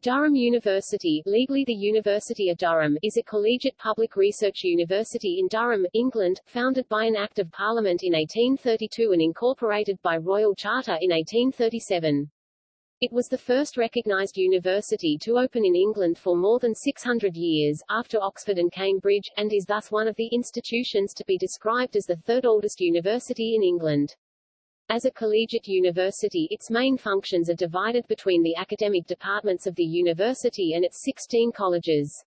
Durham University, legally the University of Durham, is a collegiate public research university in Durham, England, founded by an Act of Parliament in 1832 and incorporated by Royal Charter in 1837. It was the first recognised university to open in England for more than 600 years, after Oxford and Cambridge, and is thus one of the institutions to be described as the third oldest university in England. As a collegiate university its main functions are divided between the academic departments of the university and its 16 colleges.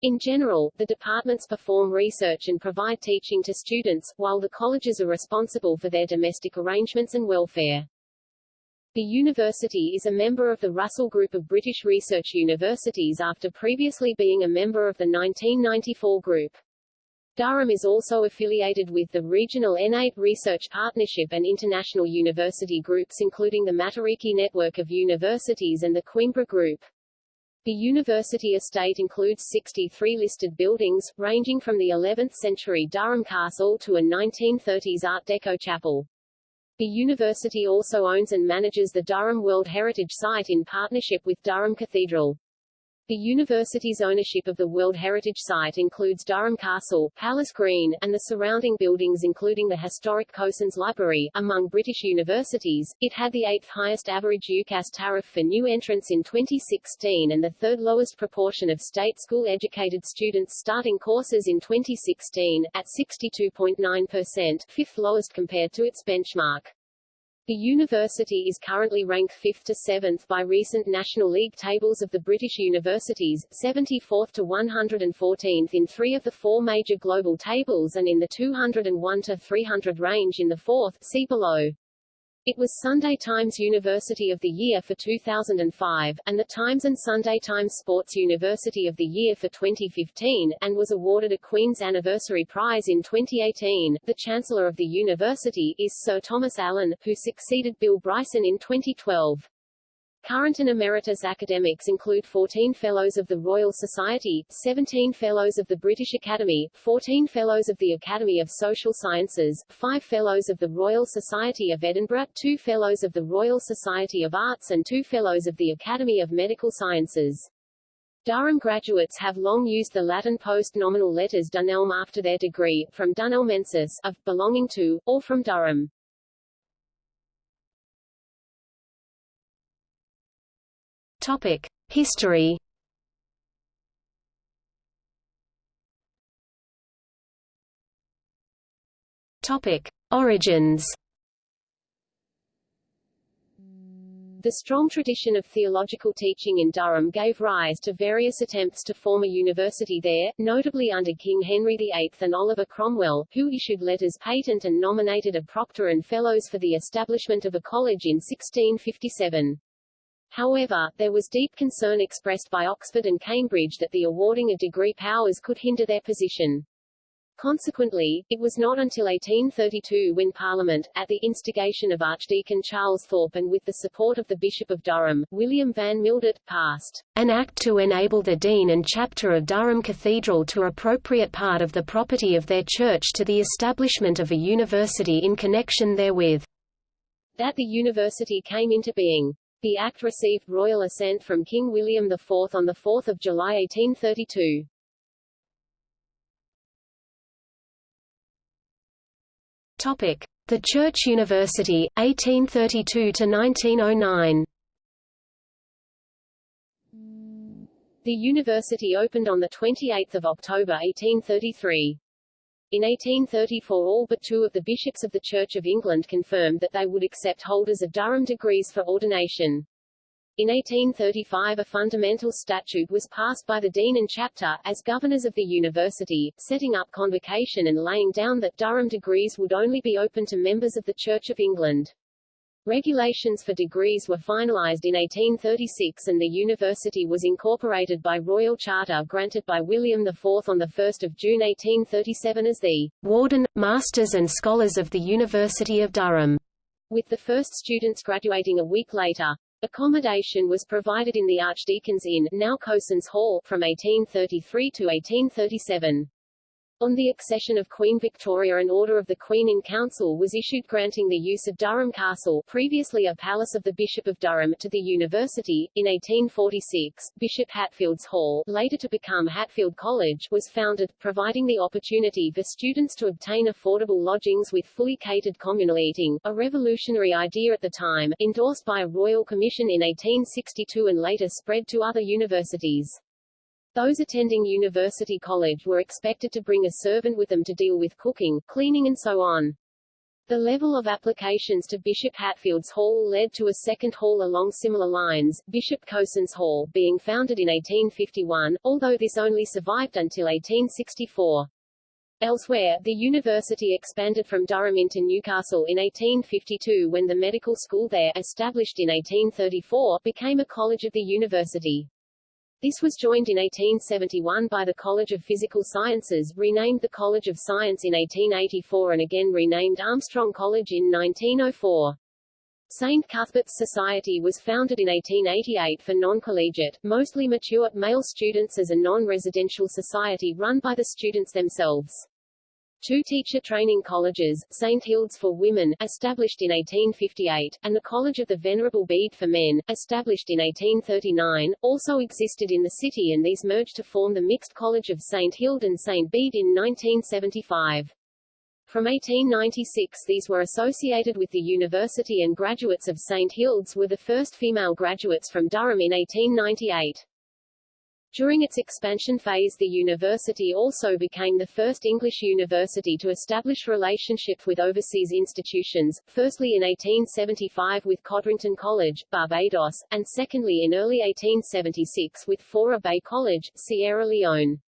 In general, the departments perform research and provide teaching to students, while the colleges are responsible for their domestic arrangements and welfare. The university is a member of the Russell Group of British Research Universities after previously being a member of the 1994 group. Durham is also affiliated with the regional N8 Research Partnership and international university groups including the Matariki Network of Universities and the Coimbra Group. The university estate includes 63 listed buildings, ranging from the 11th century Durham Castle to a 1930s Art Deco chapel. The university also owns and manages the Durham World Heritage Site in partnership with Durham Cathedral. The university's ownership of the World Heritage Site includes Durham Castle, Palace Green, and the surrounding buildings including the historic Cosin's Library. Among British universities, it had the eighth highest average UCAS tariff for new entrants in 2016 and the third lowest proportion of state school-educated students starting courses in 2016, at 62.9%, fifth lowest compared to its benchmark. The university is currently ranked 5th to 7th by recent National League tables of the British universities, 74th to 114th in three of the four major global tables and in the 201 to 300 range in the fourth see below. It was Sunday Times University of the Year for 2005, and the Times and Sunday Times Sports University of the Year for 2015, and was awarded a Queen's Anniversary Prize in 2018. The Chancellor of the university is Sir Thomas Allen, who succeeded Bill Bryson in 2012. Current and emeritus academics include 14 Fellows of the Royal Society, 17 Fellows of the British Academy, 14 Fellows of the Academy of Social Sciences, 5 Fellows of the Royal Society of Edinburgh, 2 Fellows of the Royal Society of Arts and 2 Fellows of the Academy of Medical Sciences. Durham graduates have long used the Latin post-nominal letters Dunelm after their degree, from Dunelmensis, of, belonging to, or from Durham. Topic: History. Topic: Origins. The strong tradition of theological teaching in Durham gave rise to various attempts to form a university there, notably under King Henry VIII and Oliver Cromwell, who issued letters patent and nominated a proctor and fellows for the establishment of a college in 1657. However, there was deep concern expressed by Oxford and Cambridge that the awarding of degree powers could hinder their position. Consequently, it was not until 1832 when Parliament, at the instigation of Archdeacon Charles Thorpe and with the support of the Bishop of Durham, William Van Mildert, passed an Act to enable the Dean and Chapter of Durham Cathedral to appropriate part of the property of their church to the establishment of a university in connection therewith. That the university came into being. The Act received royal assent from King William IV on 4 July 1832. Topic: The Church University, 1832 to 1909. The university opened on 28 October 1833. In 1834 all but two of the bishops of the Church of England confirmed that they would accept holders of Durham degrees for ordination. In 1835 a fundamental statute was passed by the dean and chapter, as governors of the university, setting up convocation and laying down that Durham degrees would only be open to members of the Church of England. Regulations for degrees were finalized in 1836 and the university was incorporated by royal charter granted by William IV on 1 June 1837 as the Warden, Masters and Scholars of the University of Durham, with the first students graduating a week later. Accommodation was provided in the Archdeacon's Inn now Cosin's Hall from 1833 to 1837. On the accession of Queen Victoria an Order of the Queen in Council was issued granting the use of Durham Castle previously a palace of the Bishop of Durham to the university. In 1846, Bishop Hatfield's Hall, later to become Hatfield College, was founded, providing the opportunity for students to obtain affordable lodgings with fully catered communal eating, a revolutionary idea at the time, endorsed by a royal commission in 1862 and later spread to other universities. Those attending University College were expected to bring a servant with them to deal with cooking, cleaning and so on. The level of applications to Bishop Hatfield's Hall led to a second hall along similar lines, Bishop Cosin's Hall, being founded in 1851, although this only survived until 1864. Elsewhere, the university expanded from Durham into Newcastle in 1852 when the medical school there, established in 1834, became a college of the university. This was joined in 1871 by the College of Physical Sciences, renamed the College of Science in 1884 and again renamed Armstrong College in 1904. St. Cuthbert's Society was founded in 1888 for non-collegiate, mostly mature, male students as a non-residential society run by the students themselves. Two teacher training colleges, St. Hild's for Women, established in 1858, and the College of the Venerable Bede for Men, established in 1839, also existed in the city and these merged to form the Mixed College of St. Hild and St. Bede in 1975. From 1896 these were associated with the university and graduates of St. Hild's were the first female graduates from Durham in 1898. During its expansion phase the university also became the first English university to establish relationships with overseas institutions, firstly in 1875 with Codrington College, Barbados, and secondly in early 1876 with Fourah Bay College, Sierra Leone.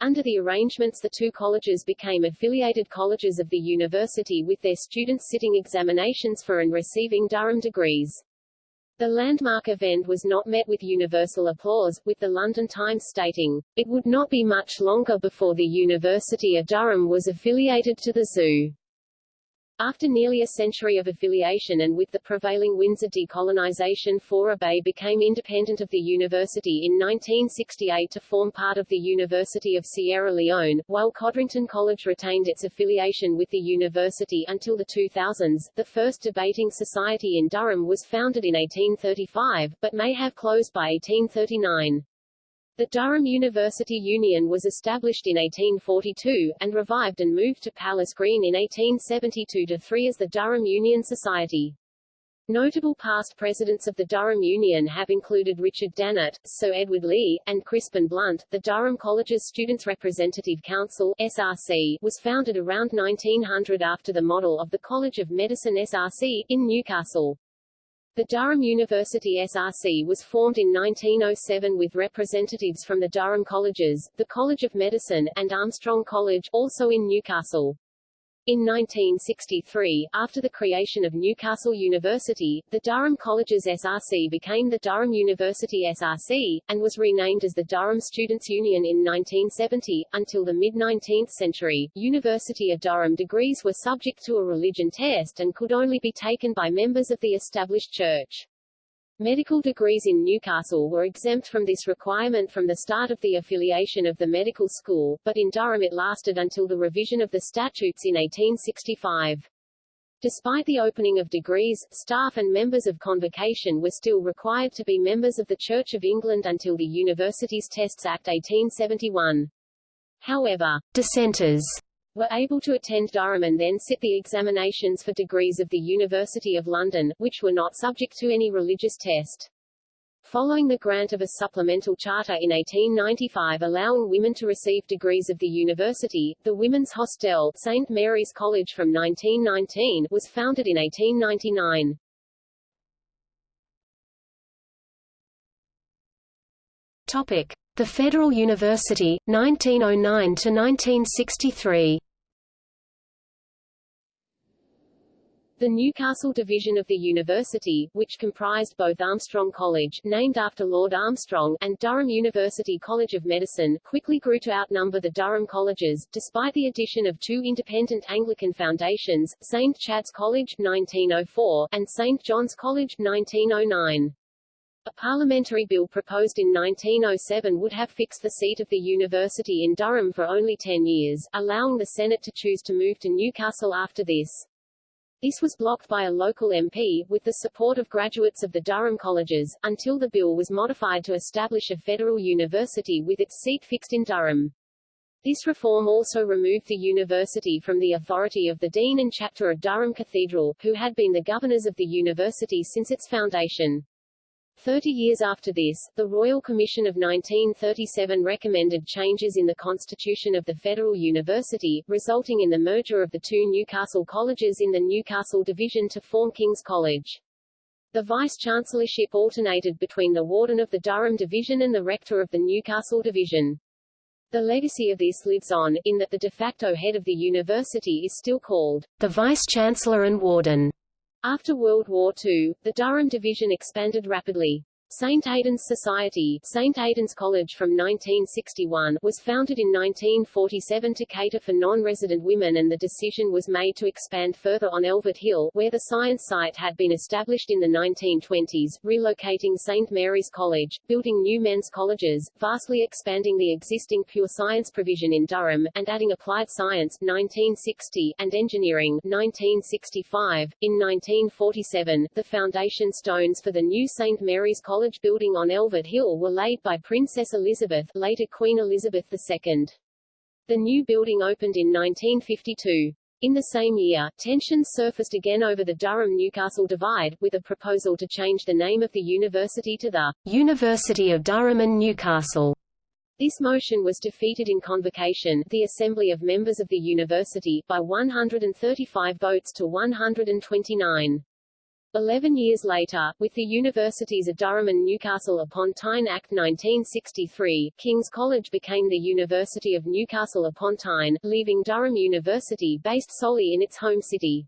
Under the arrangements the two colleges became affiliated colleges of the university with their students sitting examinations for and receiving Durham degrees. The landmark event was not met with universal applause, with the London Times stating, It would not be much longer before the University of Durham was affiliated to the zoo. After nearly a century of affiliation and with the prevailing winds of decolonization Fourah Bay became independent of the university in 1968 to form part of the University of Sierra Leone, while Codrington College retained its affiliation with the university until the 2000s. The first debating society in Durham was founded in 1835, but may have closed by 1839. The Durham University Union was established in 1842, and revived and moved to Palace Green in 1872-3 as the Durham Union Society. Notable past presidents of the Durham Union have included Richard Dannatt, Sir Edward Leigh, and Crispin Blunt. The Durham College's Students' Representative Council (SRC) was founded around 1900 after the model of the College of Medicine SRC in Newcastle. The Durham University SRC was formed in 1907 with representatives from the Durham Colleges, the College of Medicine, and Armstrong College, also in Newcastle. In 1963, after the creation of Newcastle University, the Durham Colleges SRC became the Durham University SRC, and was renamed as the Durham Students' Union in 1970. Until the mid-19th century, University of Durham degrees were subject to a religion test and could only be taken by members of the established church. Medical degrees in Newcastle were exempt from this requirement from the start of the affiliation of the medical school, but in Durham it lasted until the revision of the statutes in 1865. Despite the opening of degrees, staff and members of convocation were still required to be members of the Church of England until the Universities Tests Act 1871. However, dissenters were able to attend Durham and then sit the examinations for degrees of the University of London, which were not subject to any religious test. Following the grant of a supplemental charter in 1895 allowing women to receive degrees of the university, the Women's Hostel, St. Mary's College from 1919, was founded in 1899. Topic: The Federal University, 1909 to 1963. The Newcastle division of the university, which comprised both Armstrong College, named after Lord Armstrong, and Durham University College of Medicine, quickly grew to outnumber the Durham colleges, despite the addition of two independent Anglican foundations, St. Chad's College 1904, and St. John's College 1909. A parliamentary bill proposed in 1907 would have fixed the seat of the university in Durham for only 10 years, allowing the Senate to choose to move to Newcastle after this. This was blocked by a local MP, with the support of graduates of the Durham colleges, until the bill was modified to establish a federal university with its seat fixed in Durham. This reform also removed the university from the authority of the dean and chapter of Durham Cathedral, who had been the governors of the university since its foundation. Thirty years after this, the Royal Commission of 1937 recommended changes in the constitution of the Federal University, resulting in the merger of the two Newcastle colleges in the Newcastle Division to form King's College. The vice-chancellorship alternated between the warden of the Durham Division and the rector of the Newcastle Division. The legacy of this lives on, in that the de facto head of the university is still called the vice-chancellor and warden. After World War II, the Durham Division expanded rapidly. St. Aidan's Society St. Aidan's College from 1961 was founded in 1947 to cater for non-resident women and the decision was made to expand further on Elvet Hill, where the science site had been established in the 1920s, relocating St. Mary's College, building new men's colleges, vastly expanding the existing pure science provision in Durham, and adding applied science 1960, and engineering 1965. In 1947, the foundation stones for the new St. Mary's College college building on Elvet Hill were laid by Princess Elizabeth, later Queen Elizabeth II. The new building opened in 1952. In the same year, tensions surfaced again over the Durham-Newcastle divide, with a proposal to change the name of the university to the University of Durham and Newcastle. This motion was defeated in convocation, the assembly of members of the university, by 135 votes to 129. Eleven years later, with the universities of Durham and Newcastle upon Tyne Act 1963, King's College became the University of Newcastle upon Tyne, leaving Durham University based solely in its home city.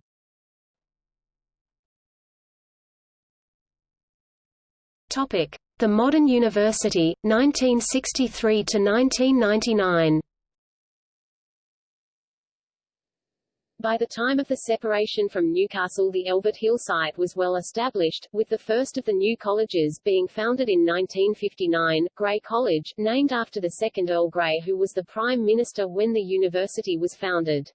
Topic: The Modern University, 1963 to 1999. By the time of the separation from Newcastle the Elvet Hill site was well established, with the first of the new colleges being founded in 1959, Grey College, named after the second Earl Grey who was the Prime Minister when the university was founded.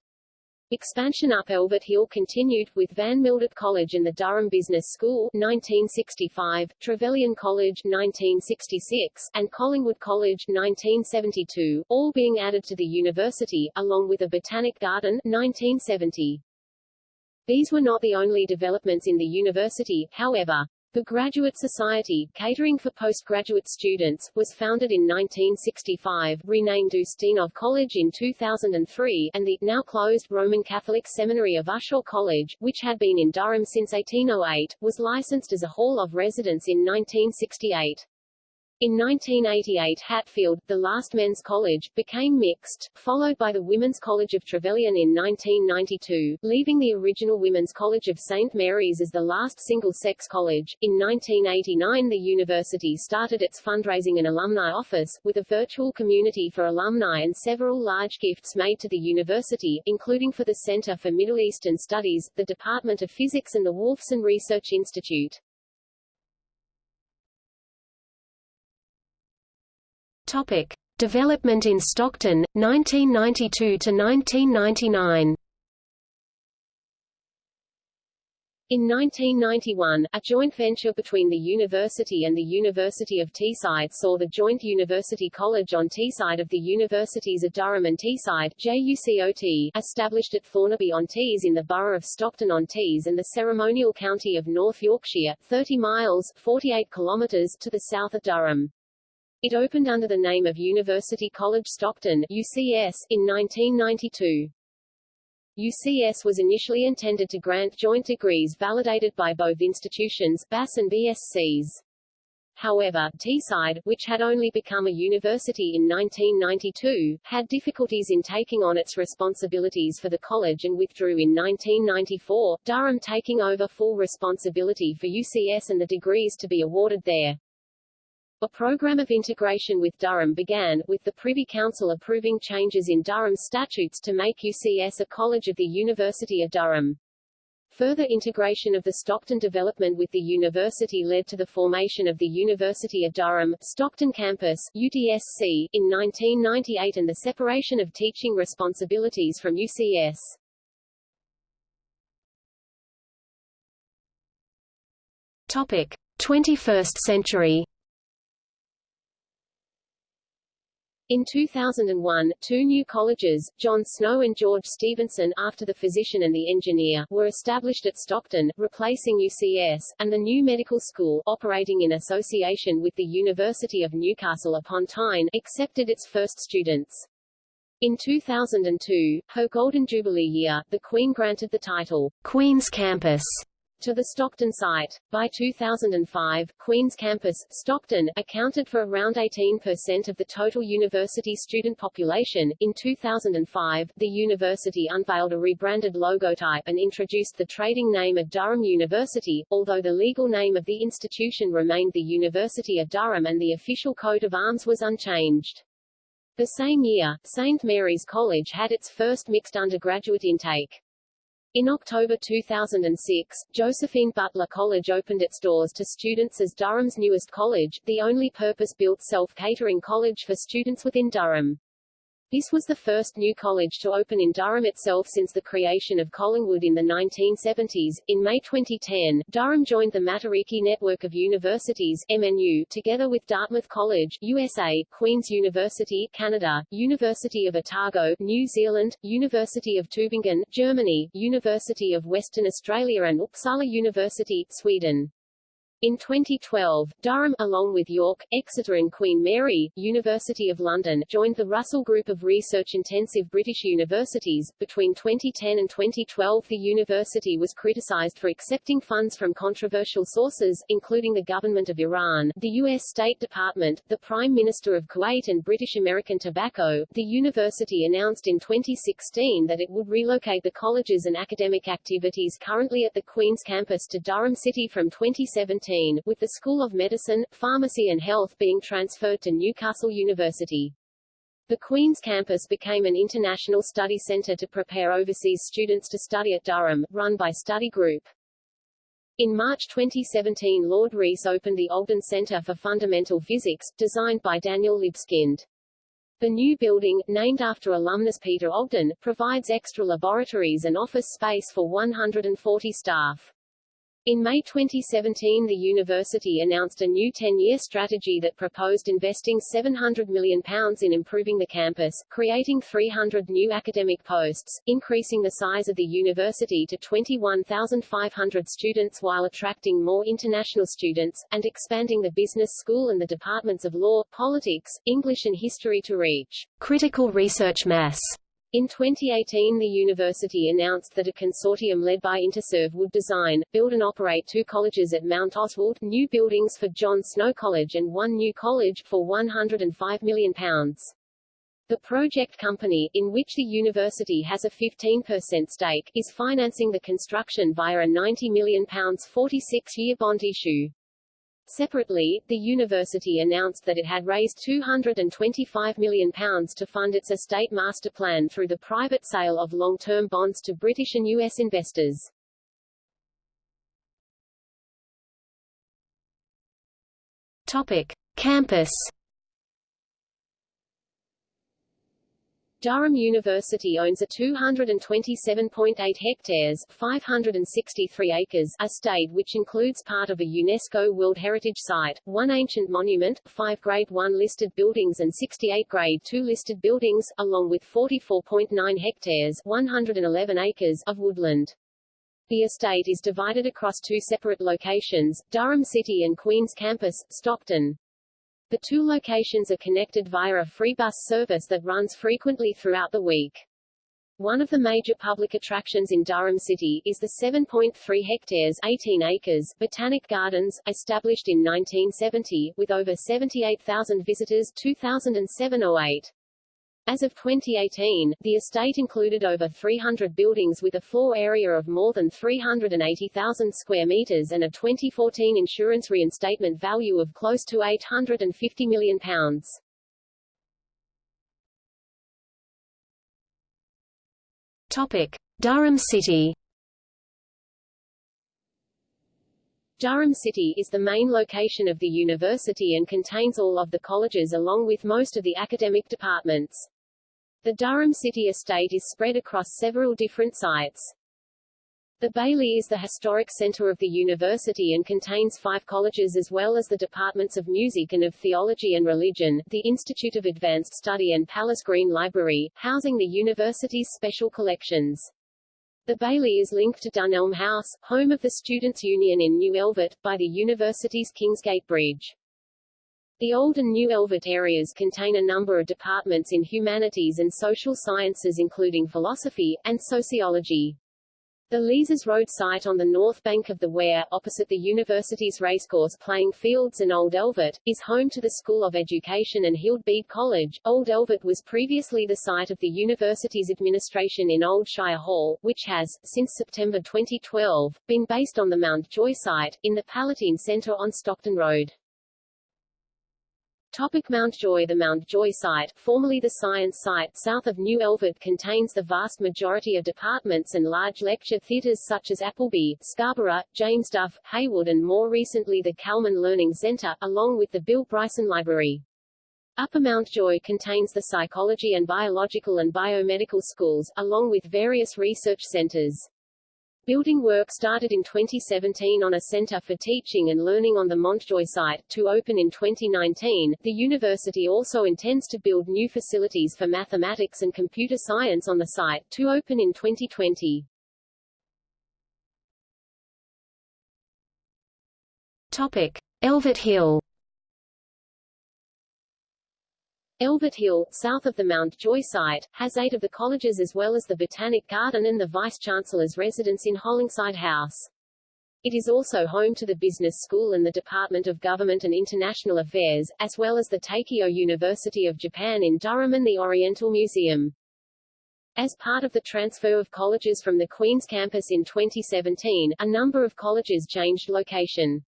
Expansion up Elvet Hill continued, with Van Mildert College and the Durham Business School 1965, Trevelyan College 1966, and Collingwood College 1972, all being added to the university, along with a Botanic Garden 1970. These were not the only developments in the university, however. The Graduate Society, catering for postgraduate students, was founded in 1965, renamed Ustinov College in 2003, and the, now closed Roman Catholic Seminary of Ushaw College, which had been in Durham since 1808, was licensed as a hall of residence in 1968. In 1988 Hatfield, the last men's college, became mixed, followed by the Women's College of Trevelyan in 1992, leaving the original Women's College of St. Mary's as the last single-sex college. In 1989 the university started its fundraising and alumni office, with a virtual community for alumni and several large gifts made to the university, including for the Center for Middle Eastern Studies, the Department of Physics and the Wolfson Research Institute. Topic: Development in Stockton, 1992 to 1999. In 1991, a joint venture between the university and the University of Teesside saw the joint University College on Teesside of the Universities of Durham and Teesside JUCOT, established at Thornaby-on-Tees in the borough of Stockton-on-Tees and the ceremonial county of North Yorkshire, 30 miles 48 kilometres to the south of Durham. It opened under the name of University College Stockton UCS in 1992. UCS was initially intended to grant joint degrees validated by both institutions, BAS and BScs. However, Teesside, which had only become a university in 1992, had difficulties in taking on its responsibilities for the college and withdrew in 1994, Durham taking over full responsibility for UCS and the degrees to be awarded there. A program of integration with Durham began, with the Privy Council approving changes in Durham statutes to make UCS a college of the University of Durham. Further integration of the Stockton development with the university led to the formation of the University of Durham, Stockton Campus UDSC, in 1998 and the separation of teaching responsibilities from UCS. Topic: 21st century. In 2001, two new colleges, John Snow and George Stephenson after the physician and the engineer, were established at Stockton, replacing UCS, and the new medical school, operating in association with the University of Newcastle upon Tyne, accepted its first students. In 2002, her Golden Jubilee year, the Queen granted the title, Queen's Campus, to the Stockton site. By 2005, Queen's Campus, Stockton, accounted for around 18% of the total university student population. In 2005, the university unveiled a rebranded logotype and introduced the trading name of Durham University, although the legal name of the institution remained the University of Durham and the official coat of arms was unchanged. The same year, St. Mary's College had its first mixed undergraduate intake. In October 2006, Josephine Butler College opened its doors to students as Durham's newest college, the only purpose-built self-catering college for students within Durham. This was the first new college to open in Durham itself since the creation of Collingwood in the 1970s. In May 2010, Durham joined the Matariki Network of Universities MNU, together with Dartmouth College, USA, Queen's University, Canada, University of Otago, New Zealand, University of Tübingen, Germany, University of Western Australia and Uppsala University, Sweden. In 2012, Durham, along with York, Exeter and Queen Mary, University of London, joined the Russell Group of research-intensive British universities. Between 2010 and 2012 the university was criticised for accepting funds from controversial sources, including the government of Iran, the U.S. State Department, the Prime Minister of Kuwait and British American Tobacco. The university announced in 2016 that it would relocate the colleges and academic activities currently at the Queen's campus to Durham City from 2017 with the School of Medicine, Pharmacy and Health being transferred to Newcastle University. The Queen's campus became an international study center to prepare overseas students to study at Durham, run by Study Group. In March 2017 Lord Rees opened the Ogden Center for Fundamental Physics, designed by Daniel Libeskind. The new building, named after alumnus Peter Ogden, provides extra laboratories and office space for 140 staff. In May 2017 the university announced a new 10-year strategy that proposed investing £700 million in improving the campus, creating 300 new academic posts, increasing the size of the university to 21,500 students while attracting more international students, and expanding the business school and the departments of law, politics, English and history to reach critical research mass. In 2018 the university announced that a consortium led by Interserve would design, build and operate two colleges at Mount Oswald, new buildings for John Snow College and one new college, for £105 million. The project company, in which the university has a 15% stake, is financing the construction via a £90 million 46-year bond issue. Separately, the university announced that it had raised £225 million to fund its estate master plan through the private sale of long-term bonds to British and U.S. investors. Topic. Campus Durham University owns a 227.8 hectares 563 acres estate which includes part of a UNESCO World Heritage Site, one ancient monument, five Grade 1 listed buildings and 68 Grade 2 listed buildings, along with 44.9 hectares 111 acres of woodland. The estate is divided across two separate locations, Durham City and Queen's Campus, Stockton. The two locations are connected via a free bus service that runs frequently throughout the week. One of the major public attractions in Durham City is the 7.3 hectares 18 acres Botanic Gardens, established in 1970, with over 78,000 visitors 2007-08. As of 2018, the estate included over 300 buildings with a floor area of more than 380,000 square meters and a 2014 insurance reinstatement value of close to £850 million. Topic. Durham City Durham City is the main location of the university and contains all of the colleges along with most of the academic departments. The Durham City estate is spread across several different sites. The Bailey is the historic center of the university and contains five colleges as well as the departments of music and of theology and religion, the Institute of Advanced Study and Palace Green Library, housing the university's special collections. The Bailey is linked to Dunelm House, home of the Students' Union in New Elvet, by the university's Kingsgate Bridge. The Old and New Elvet areas contain a number of departments in humanities and social sciences including philosophy, and sociology. The Leazes Road site on the north bank of the Wear, opposite the university's racecourse playing fields and Old Elvet, is home to the School of Education and Hild Bede College. Old Elvet was previously the site of the university's administration in Old Shire Hall, which has, since September 2012, been based on the Mountjoy site, in the Palatine Centre on Stockton Road. Topic Mountjoy The Mountjoy site, formerly the Science Site south of New Elvet contains the vast majority of departments and large lecture theatres such as Appleby, Scarborough, James Duff, Haywood and more recently the Calman Learning Centre, along with the Bill Bryson Library. Upper Mountjoy contains the psychology and biological and biomedical schools, along with various research centres. Building work started in 2017 on a Centre for Teaching and Learning on the Mountjoy site, to open in 2019. The university also intends to build new facilities for mathematics and computer science on the site, to open in 2020. Topic: Elvet Hill. Elvet Hill, south of the Mountjoy site, has eight of the colleges as well as the Botanic Garden and the Vice-Chancellor's residence in Hollingside House. It is also home to the Business School and the Department of Government and International Affairs, as well as the Teikyo University of Japan in Durham and the Oriental Museum. As part of the transfer of colleges from the Queen's campus in 2017, a number of colleges changed location.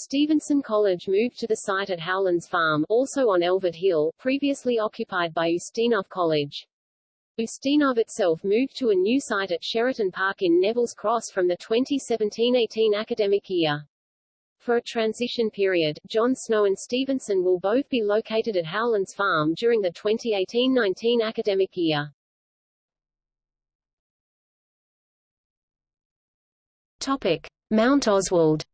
Stephenson College moved to the site at Howlands Farm, also on Elvet Hill, previously occupied by Ustinov College. Ustinov itself moved to a new site at Sheraton Park in Neville's Cross from the 2017-18 academic year. For a transition period, John Snow and Stephenson will both be located at Howlands Farm during the 2018-19 academic year. Topic: Mount Oswald.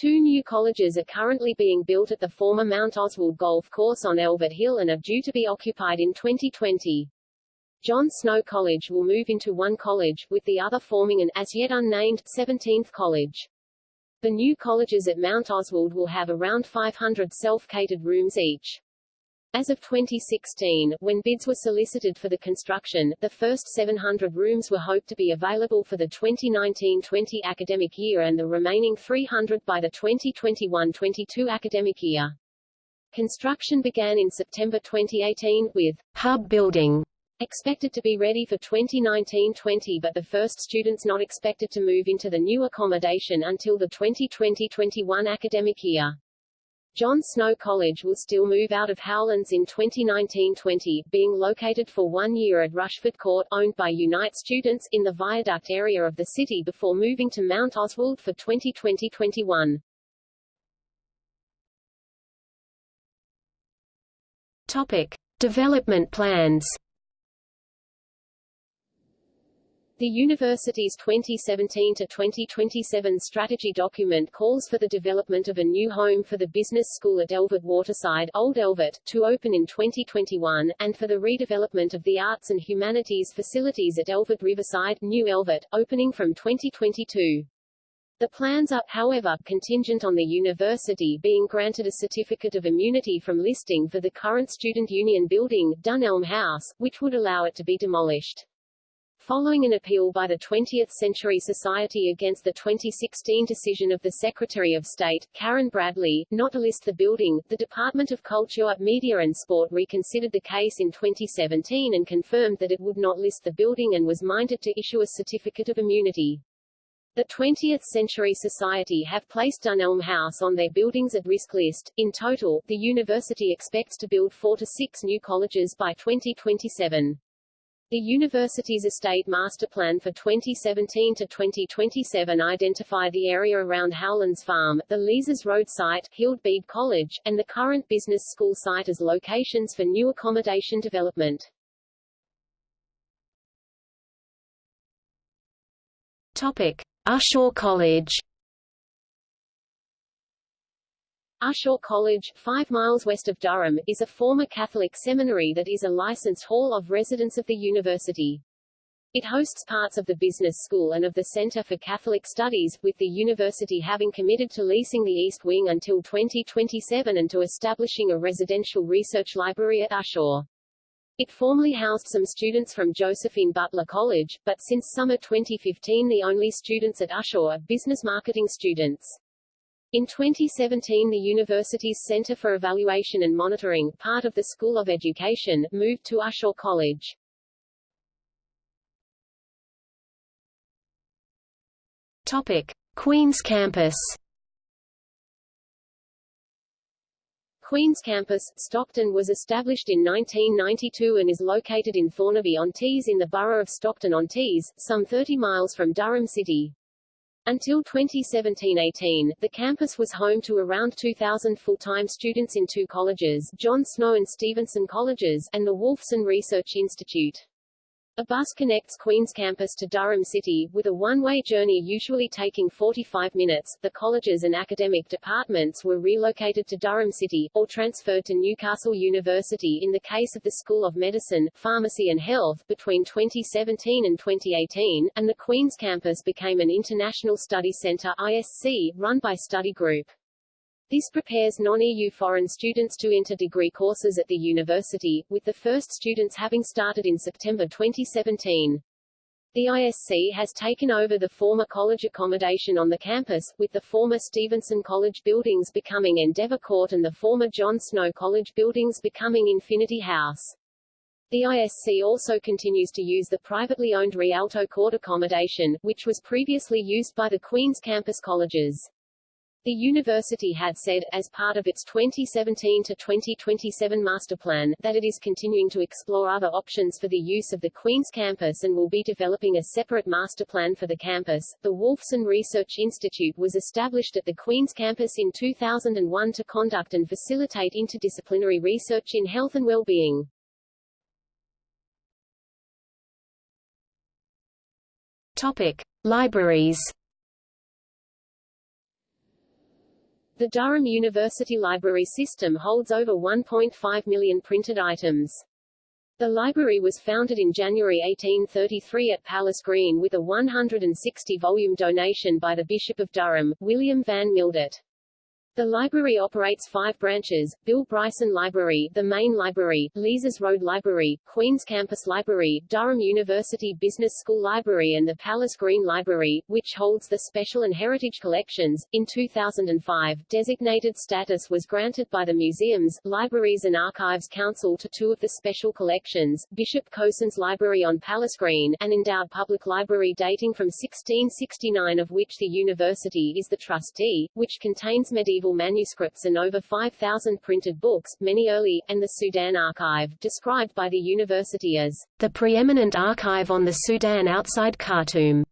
Two new colleges are currently being built at the former Mount Oswald Golf Course on Elvet Hill and are due to be occupied in 2020. John Snow College will move into one college, with the other forming an as yet unnamed 17th college. The new colleges at Mount Oswald will have around 500 self-catered rooms each. As of 2016, when bids were solicited for the construction, the first 700 rooms were hoped to be available for the 2019-20 academic year and the remaining 300 by the 2021-22 academic year. Construction began in September 2018, with hub building expected to be ready for 2019-20 but the first students not expected to move into the new accommodation until the 2020-21 academic year. John Snow College will still move out of Howlands in 2019-20, being located for one year at Rushford Court, owned by Unite students, in the Viaduct area of the city before moving to Mount Oswald for 2020-21. Topic. Development plans The university's 2017 to 2027 strategy document calls for the development of a new home for the business school at Elvet Waterside, Old Elvet, to open in 2021, and for the redevelopment of the arts and humanities facilities at Elvet Riverside, New Elvet, opening from 2022. The plans are, however, contingent on the university being granted a certificate of immunity from listing for the current Student Union building, Dunelm House, which would allow it to be demolished. Following an appeal by the 20th Century Society against the 2016 decision of the Secretary of State, Karen Bradley, not to list the building, the Department of Culture, Media and Sport reconsidered the case in 2017 and confirmed that it would not list the building and was minded to issue a certificate of immunity. The 20th Century Society have placed Dunelm House on their buildings at risk list. In total, the university expects to build four to six new colleges by 2027. The university's estate master plan for 2017 to 2027 identified the area around Howlands Farm, the Leazes Road site, Hild Bede College, and the current business school site as locations for new accommodation development. Topic: Ushaw College. Ushaw College, 5 miles west of Durham, is a former Catholic seminary that is a licensed hall of residence of the university. It hosts parts of the business school and of the Center for Catholic Studies, with the university having committed to leasing the East Wing until 2027 and to establishing a residential research library at Ushaw. It formerly housed some students from Josephine Butler College, but since summer 2015 the only students at Ushaw are business marketing students. In 2017 the university's Center for Evaluation and Monitoring, part of the School of Education, moved to Ushaw College. Topic: Queen's Campus. Queen's Campus, Stockton was established in 1992 and is located in Thornaby-on-Tees in the borough of Stockton-on-Tees, some 30 miles from Durham City. Until 2017-18, the campus was home to around 2,000 full-time students in two colleges, John Snow and Stephenson Colleges, and the Wolfson Research Institute. A bus connects Queen's campus to Durham City, with a one-way journey usually taking 45 minutes. The colleges and academic departments were relocated to Durham City, or transferred to Newcastle University in the case of the School of Medicine, Pharmacy and Health, between 2017 and 2018, and the Queen's campus became an International Study Centre ISC, run by Study Group. This prepares non-EU foreign students to enter degree courses at the university, with the first students having started in September 2017. The ISC has taken over the former college accommodation on the campus, with the former Stephenson College buildings becoming Endeavour Court and the former John Snow College buildings becoming Infinity House. The ISC also continues to use the privately owned Rialto Court accommodation, which was previously used by the Queen's campus colleges. The university had said, as part of its 2017 to 2027 master plan, that it is continuing to explore other options for the use of the Queen's campus and will be developing a separate master plan for the campus. The Wolfson Research Institute was established at the Queen's campus in 2001 to conduct and facilitate interdisciplinary research in health and well-being. Topic: Libraries. The Durham University Library System holds over 1.5 million printed items. The library was founded in January 1833 at Palace Green with a 160-volume donation by the Bishop of Durham, William Van Mildert. The library operates five branches, Bill Bryson Library, the main library, Leazes Road Library, Queen's Campus Library, Durham University Business School Library and the Palace Green Library, which holds the Special and Heritage Collections. In 2005, designated status was granted by the Museums, Libraries and Archives Council to two of the special collections, Bishop Cosin's Library on Palace Green, an endowed public library dating from 1669 of which the university is the trustee, which contains medieval manuscripts and over 5,000 printed books, many early, and the Sudan Archive, described by the university as the preeminent archive on the Sudan outside Khartoum.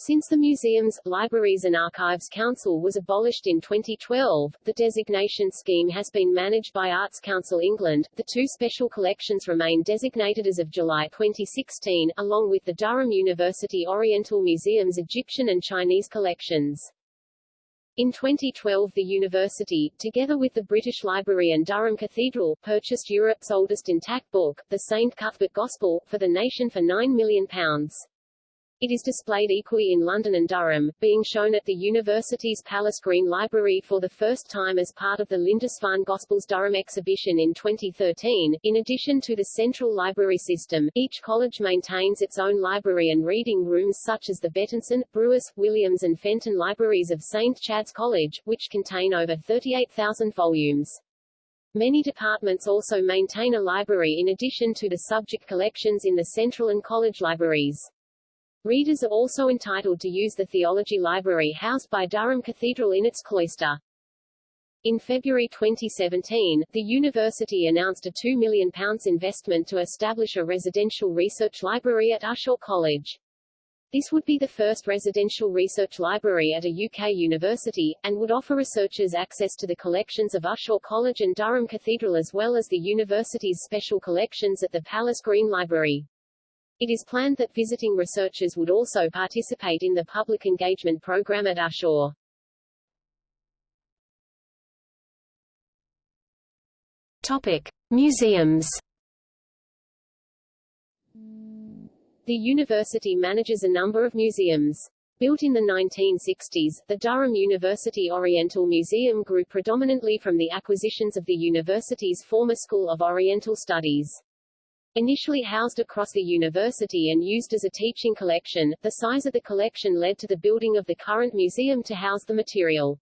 Since the Museums, Libraries and Archives Council was abolished in 2012, the designation scheme has been managed by Arts Council England. The two special collections remain designated as of July 2016, along with the Durham University Oriental Museum's Egyptian and Chinese collections. In 2012 the university, together with the British Library and Durham Cathedral, purchased Europe's oldest intact book, the St. Cuthbert Gospel, for the nation for £9 million. It is displayed equally in London and Durham, being shown at the university's Palace Green Library for the first time as part of the Lindisfarne Gospels Durham exhibition in 2013. In addition to the central library system, each college maintains its own library and reading rooms such as the Bettinson, Brewis, Williams and Fenton libraries of St. Chad's College, which contain over 38,000 volumes. Many departments also maintain a library in addition to the subject collections in the central and college libraries. Readers are also entitled to use the theology library housed by Durham Cathedral in its cloister. In February 2017, the university announced a £2 million investment to establish a residential research library at Ushaw College. This would be the first residential research library at a UK university, and would offer researchers access to the collections of Ushaw College and Durham Cathedral as well as the university's special collections at the Palace Green Library. It is planned that visiting researchers would also participate in the public engagement program at Ushaw. Topic: Museums. The university manages a number of museums. Built in the 1960s, the Durham University Oriental Museum grew predominantly from the acquisitions of the university's former School of Oriental Studies. Initially housed across the university and used as a teaching collection, the size of the collection led to the building of the current museum to house the material.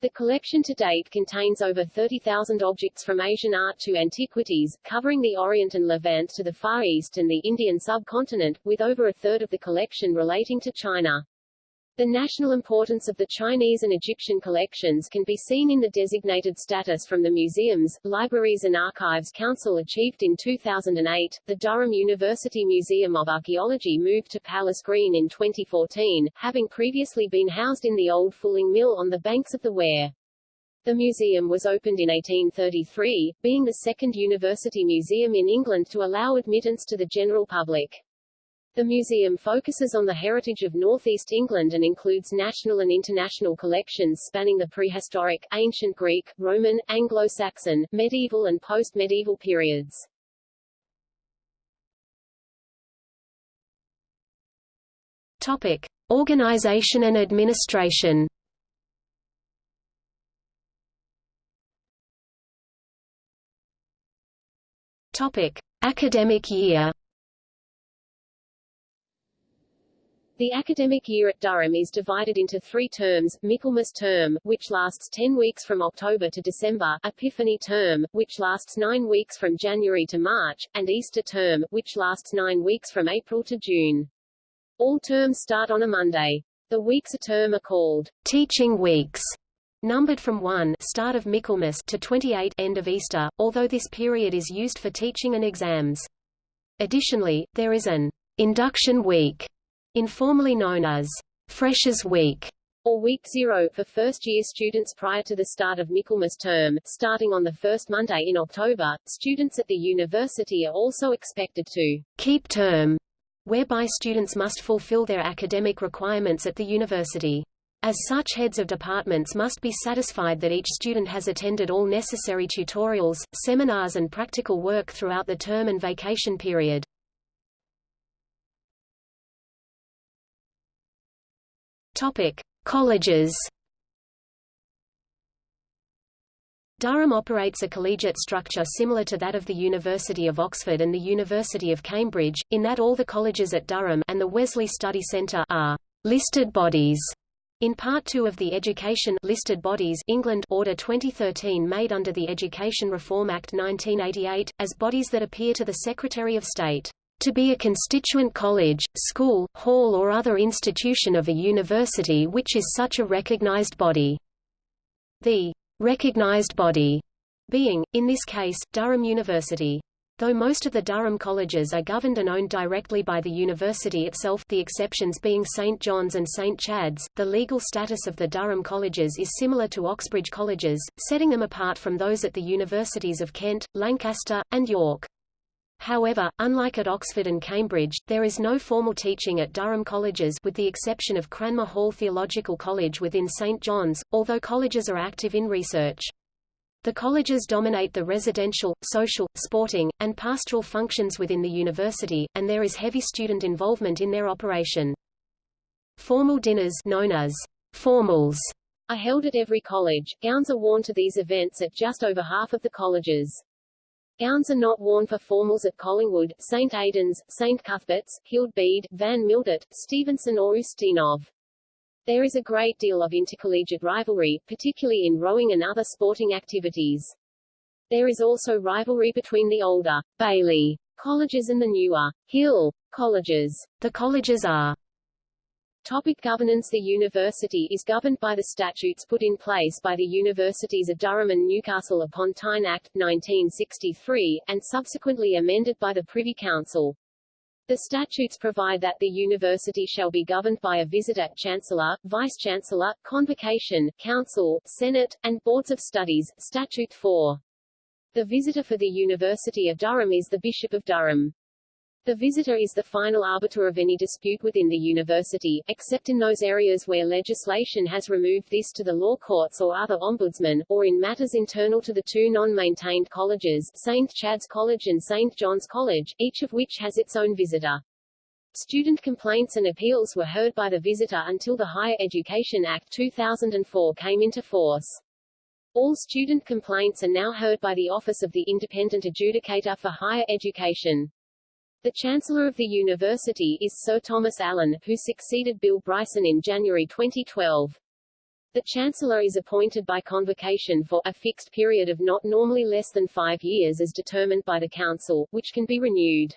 The collection to date contains over 30,000 objects from Asian art to antiquities, covering the Orient and Levant to the Far East and the Indian subcontinent, with over a third of the collection relating to China. The national importance of the Chinese and Egyptian collections can be seen in the designated status from the Museums, Libraries and Archives Council achieved in 2008. The Durham University Museum of Archaeology moved to Palace Green in 2014, having previously been housed in the old fulling mill on the banks of the Wear. The museum was opened in 1833, being the second university museum in England to allow admittance to the general public. The museum focuses on the heritage of northeast England and includes national and international collections spanning the prehistoric, ancient Greek, Roman, Anglo-Saxon, medieval and post-medieval periods. Topic: Organization and administration. Topic: Academic year. The academic year at Durham is divided into three terms, Michaelmas term, which lasts 10 weeks from October to December, Epiphany term, which lasts 9 weeks from January to March, and Easter term, which lasts 9 weeks from April to June. All terms start on a Monday. The weeks a term are called teaching weeks, numbered from 1 start of Michaelmas to 28 end of Easter, although this period is used for teaching and exams. Additionally, there is an induction week informally known as Freshers Week or Week Zero for first-year students prior to the start of Michaelmas term, starting on the first Monday in October. Students at the university are also expected to keep term, whereby students must fulfill their academic requirements at the university. As such heads of departments must be satisfied that each student has attended all necessary tutorials, seminars and practical work throughout the term and vacation period. Topic: Colleges. Durham operates a collegiate structure similar to that of the University of Oxford and the University of Cambridge, in that all the colleges at Durham and the Wesley Study Centre are listed bodies. In Part 2 of the Education Listed Bodies England Order 2013 made under the Education Reform Act 1988, as bodies that appear to the Secretary of State to be a constituent college, school, hall or other institution of a university which is such a recognized body. The recognized body being, in this case, Durham University. Though most of the Durham colleges are governed and owned directly by the university itself the exceptions being St. John's and St. Chad's, the legal status of the Durham colleges is similar to Oxbridge colleges, setting them apart from those at the universities of Kent, Lancaster, and York. However, unlike at Oxford and Cambridge, there is no formal teaching at Durham colleges with the exception of Cranmer Hall Theological College within St John's, although colleges are active in research. The colleges dominate the residential, social, sporting, and pastoral functions within the university, and there is heavy student involvement in their operation. Formal dinners known as formals are held at every college. Gowns are worn to these events at just over half of the colleges. Gowns are not worn for formals at Collingwood, St Aidan's, St Cuthbert's, Hild Bede, Van Mildert, Stephenson or Ustinov. There is a great deal of intercollegiate rivalry, particularly in rowing and other sporting activities. There is also rivalry between the older Bailey colleges and the newer Hill colleges. The colleges are Topic governance The university is governed by the statutes put in place by the Universities of Durham and Newcastle upon Tyne Act, 1963, and subsequently amended by the Privy Council. The statutes provide that the university shall be governed by a visitor, chancellor, vice-chancellor, convocation, council, senate, and boards of studies. Statute 4. The visitor for the University of Durham is the Bishop of Durham. The visitor is the final arbiter of any dispute within the university, except in those areas where legislation has removed this to the law courts or other ombudsmen, or in matters internal to the two non-maintained colleges, St. Chad's College and St. John's College, each of which has its own visitor. Student complaints and appeals were heard by the visitor until the Higher Education Act 2004 came into force. All student complaints are now heard by the Office of the Independent Adjudicator for Higher Education. The Chancellor of the University is Sir Thomas Allen, who succeeded Bill Bryson in January 2012. The Chancellor is appointed by convocation for a fixed period of not normally less than five years as determined by the Council, which can be renewed.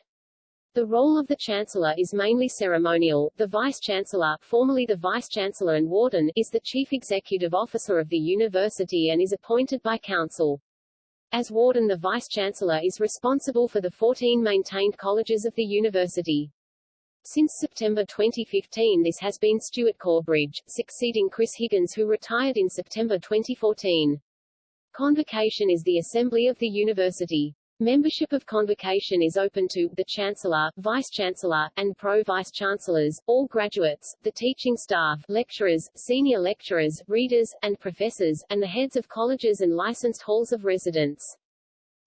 The role of the Chancellor is mainly ceremonial. The Vice-Chancellor, formerly the Vice-Chancellor and Warden, is the Chief Executive Officer of the University and is appointed by Council. As warden the vice-chancellor is responsible for the 14 maintained colleges of the university. Since September 2015 this has been Stuart Corbridge, succeeding Chris Higgins who retired in September 2014. Convocation is the assembly of the university. Membership of convocation is open to the Chancellor, Vice-Chancellor, and Pro-Vice-Chancellors, all graduates, the teaching staff, lecturers, senior lecturers, readers, and professors, and the heads of colleges and licensed halls of residence.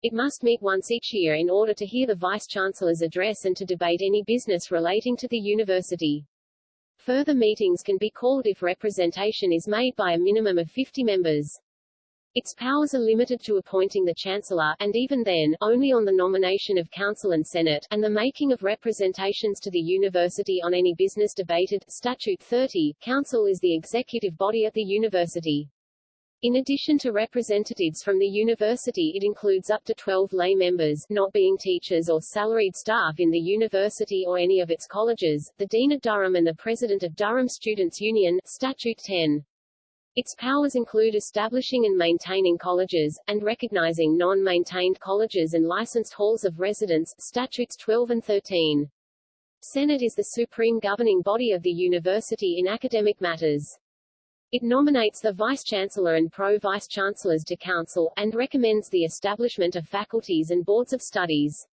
It must meet once each year in order to hear the Vice-Chancellor's address and to debate any business relating to the university. Further meetings can be called if representation is made by a minimum of 50 members. Its powers are limited to appointing the Chancellor, and even then, only on the nomination of Council and Senate, and the making of representations to the University on any business debated. Statute 30, Council is the executive body at the University. In addition to representatives from the university it includes up to 12 lay members not being teachers or salaried staff in the university or any of its colleges, the Dean of Durham and the President of Durham Students' Union, Statute 10. Its powers include establishing and maintaining colleges, and recognizing non-maintained colleges and licensed halls of residence Statutes 12 and 13. Senate is the supreme governing body of the university in academic matters. It nominates the Vice-Chancellor and Pro-Vice-Chancellors to Council, and recommends the establishment of faculties and boards of studies.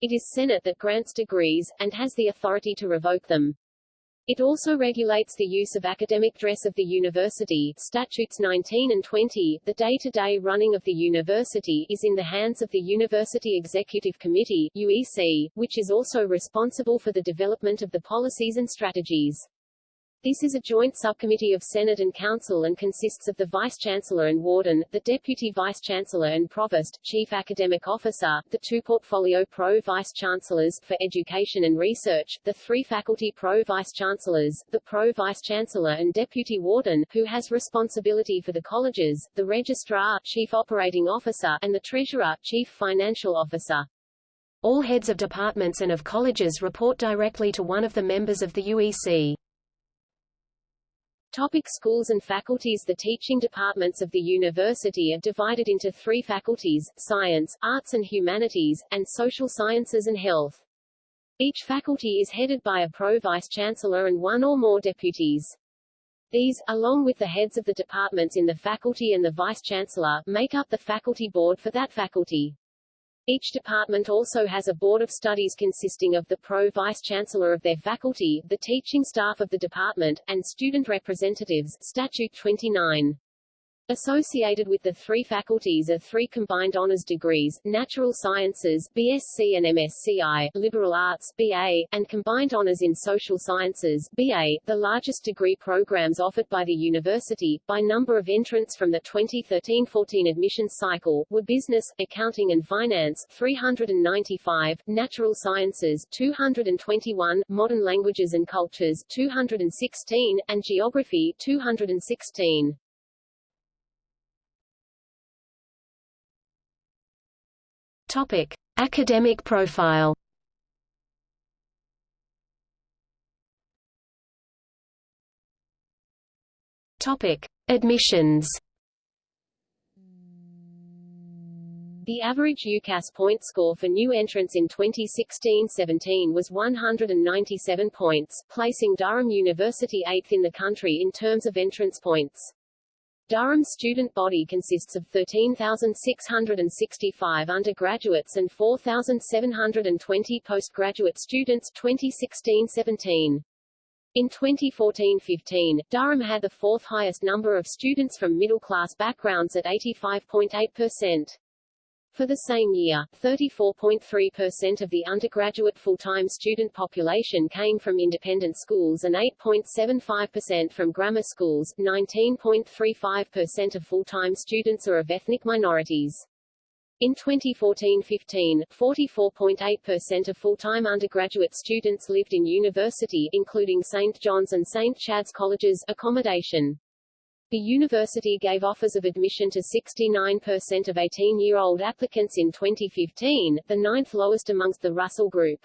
It is Senate that grants degrees, and has the authority to revoke them. It also regulates the use of academic dress of the university Statutes 19 and 20. The day-to-day -day running of the university is in the hands of the University Executive Committee UEC, which is also responsible for the development of the policies and strategies. This is a joint subcommittee of Senate and Council and consists of the Vice-Chancellor and Warden, the Deputy Vice-Chancellor and Provost, Chief Academic Officer, the two Portfolio Pro-Vice-Chancellors, for Education and Research, the three Faculty Pro-Vice-Chancellors, the Pro-Vice-Chancellor and Deputy Warden, who has responsibility for the colleges, the Registrar, Chief Operating Officer, and the Treasurer, Chief Financial Officer. All heads of departments and of colleges report directly to one of the members of the UEC. Topic schools and faculties The teaching departments of the university are divided into three faculties, science, arts and humanities, and social sciences and health. Each faculty is headed by a pro-vice-chancellor and one or more deputies. These, along with the heads of the departments in the faculty and the vice-chancellor, make up the faculty board for that faculty. Each department also has a board of studies consisting of the pro-vice-chancellor of their faculty, the teaching staff of the department, and student representatives Statute 29. Associated with the three faculties are three combined honors degrees, Natural Sciences BSc and MSci, Liberal Arts BA, and combined honors in Social Sciences BA, the largest degree programs offered by the university, by number of entrants from the 2013-14 admissions cycle, were Business, Accounting and Finance 395, Natural Sciences 221, Modern Languages and Cultures 216, and Geography 216. Topic: Academic profile. Topic: Admissions. The average UCAS point score for new entrants in 2016-17 was 197 points, placing Durham University eighth in the country in terms of entrance points. Durham's student body consists of 13,665 undergraduates and 4,720 postgraduate students 2016-17. In 2014-15, Durham had the fourth highest number of students from middle-class backgrounds at 85.8%. For the same year, 34.3% of the undergraduate full-time student population came from independent schools and 8.75% from grammar schools. 19.35% of full-time students are of ethnic minorities. In 2014-15, 44.8% of full-time undergraduate students lived in university including St. John's and St. Chad's colleges accommodation. The university gave offers of admission to 69% of 18-year-old applicants in 2015, the ninth lowest amongst the Russell Group.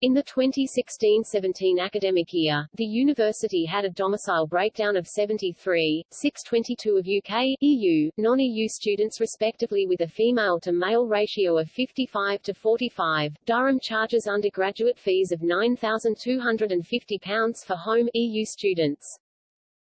In the 2016-17 academic year, the university had a domicile breakdown of 73, 622 of UK, EU, non-EU students respectively with a female-to-male ratio of 55 to 45. Durham charges undergraduate fees of £9,250 for home EU students.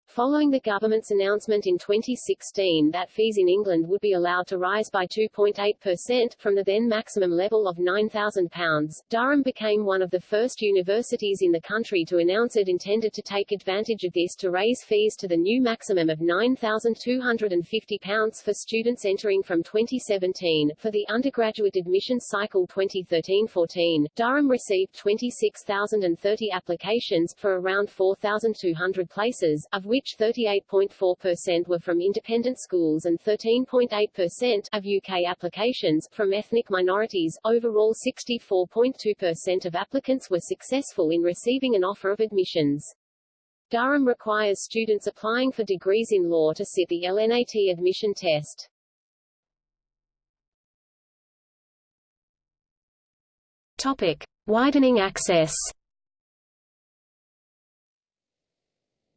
Following the government's announcement in 2016 that fees in England would be allowed to rise by 2.8% from the then maximum level of £9,000, Durham became one of the first universities in the country to announce it intended to take advantage of this to raise fees to the new maximum of £9,250 for students entering from 2017. For the undergraduate admissions cycle 2013-14, Durham received 26,030 applications for around 4,200 places, of which which 38.4% were from independent schools and 13.8% of UK applications from ethnic minorities. Overall 64.2% of applicants were successful in receiving an offer of admissions. Durham requires students applying for degrees in law to sit the LNAT admission test. Topic: Widening access.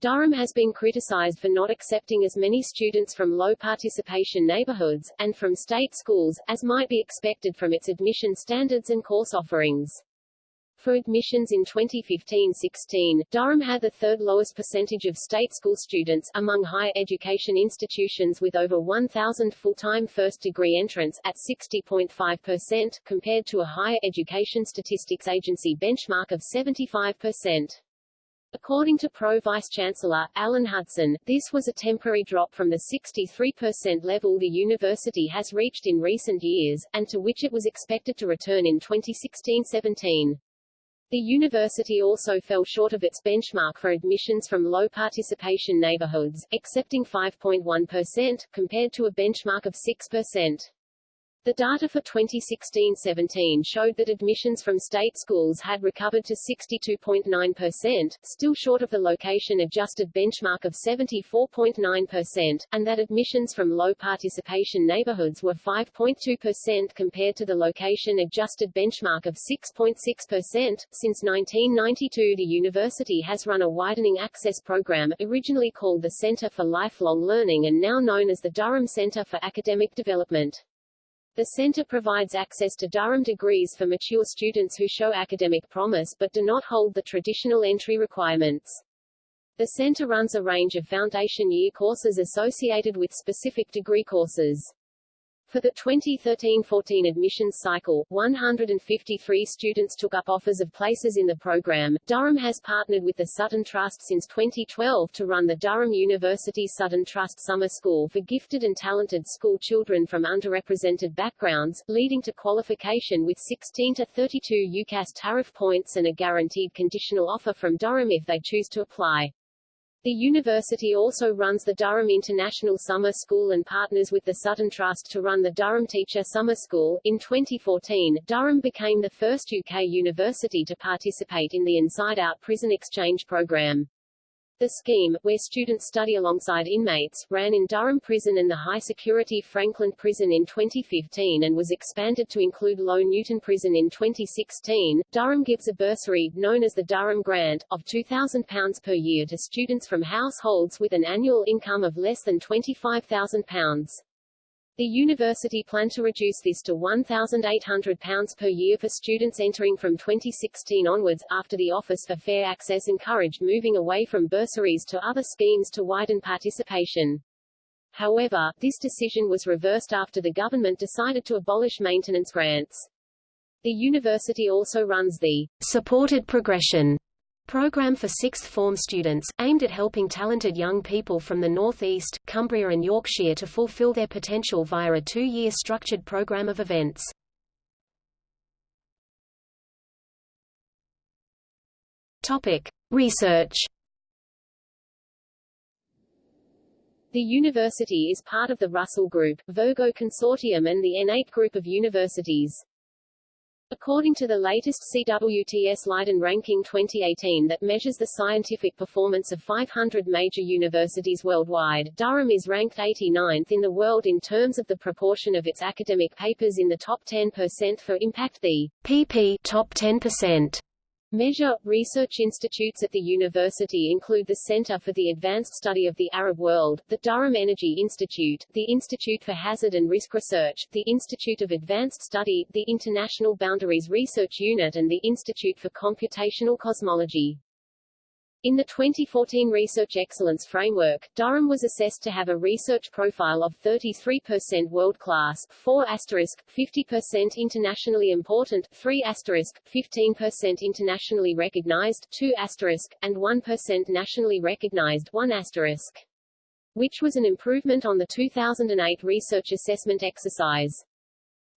Durham has been criticized for not accepting as many students from low-participation neighborhoods, and from state schools, as might be expected from its admission standards and course offerings. For admissions in 2015-16, Durham had the third lowest percentage of state school students among higher education institutions with over 1,000 full-time first-degree entrants at 60.5%, compared to a higher education statistics agency benchmark of 75%. According to Pro Vice-Chancellor, Alan Hudson, this was a temporary drop from the 63% level the university has reached in recent years, and to which it was expected to return in 2016-17. The university also fell short of its benchmark for admissions from low-participation neighborhoods, accepting 5.1%, compared to a benchmark of 6%. The data for 2016-17 showed that admissions from state schools had recovered to 62.9%, still short of the location-adjusted benchmark of 74.9%, and that admissions from low-participation neighborhoods were 5.2% compared to the location-adjusted benchmark of 6.6%. Since 1992 the university has run a widening access program, originally called the Center for Lifelong Learning and now known as the Durham Center for Academic Development. The center provides access to Durham degrees for mature students who show academic promise but do not hold the traditional entry requirements. The center runs a range of foundation year courses associated with specific degree courses. For the 2013-14 admissions cycle, 153 students took up offers of places in the program. Durham has partnered with the Sutton Trust since 2012 to run the Durham University Sutton Trust Summer School for gifted and talented school children from underrepresented backgrounds, leading to qualification with 16 to 32 UCAS tariff points and a guaranteed conditional offer from Durham if they choose to apply. The university also runs the Durham International Summer School and partners with the Sutton Trust to run the Durham Teacher Summer School. In 2014, Durham became the first UK university to participate in the Inside Out Prison Exchange program. The scheme, where students study alongside inmates, ran in Durham Prison and the high-security Frankland Prison in 2015 and was expanded to include Low Newton Prison in 2016. Durham gives a bursary, known as the Durham Grant, of £2,000 per year to students from households with an annual income of less than £25,000. The university planned to reduce this to £1,800 per year for students entering from 2016 onwards, after the Office for Fair Access encouraged moving away from bursaries to other schemes to widen participation. However, this decision was reversed after the government decided to abolish maintenance grants. The university also runs the supported progression program for sixth form students, aimed at helping talented young people from the North East, Cumbria and Yorkshire to fulfil their potential via a two-year structured program of events. Topic. Research The university is part of the Russell Group, Virgo Consortium and the N8 Group of universities. According to the latest CWTS Leiden ranking 2018 that measures the scientific performance of 500 major universities worldwide, Durham is ranked 89th in the world in terms of the proportion of its academic papers in the top 10% for impact the PP top 10%. Measure research institutes at the university include the Center for the Advanced Study of the Arab World, the Durham Energy Institute, the Institute for Hazard and Risk Research, the Institute of Advanced Study, the International Boundaries Research Unit and the Institute for Computational Cosmology. In the 2014 Research Excellence Framework, Durham was assessed to have a research profile of 33% world-class, 4 50% internationally important, 3 15% internationally recognized, 2 and 1% nationally recognized, 1 asterisk. which was an improvement on the 2008 research assessment exercise.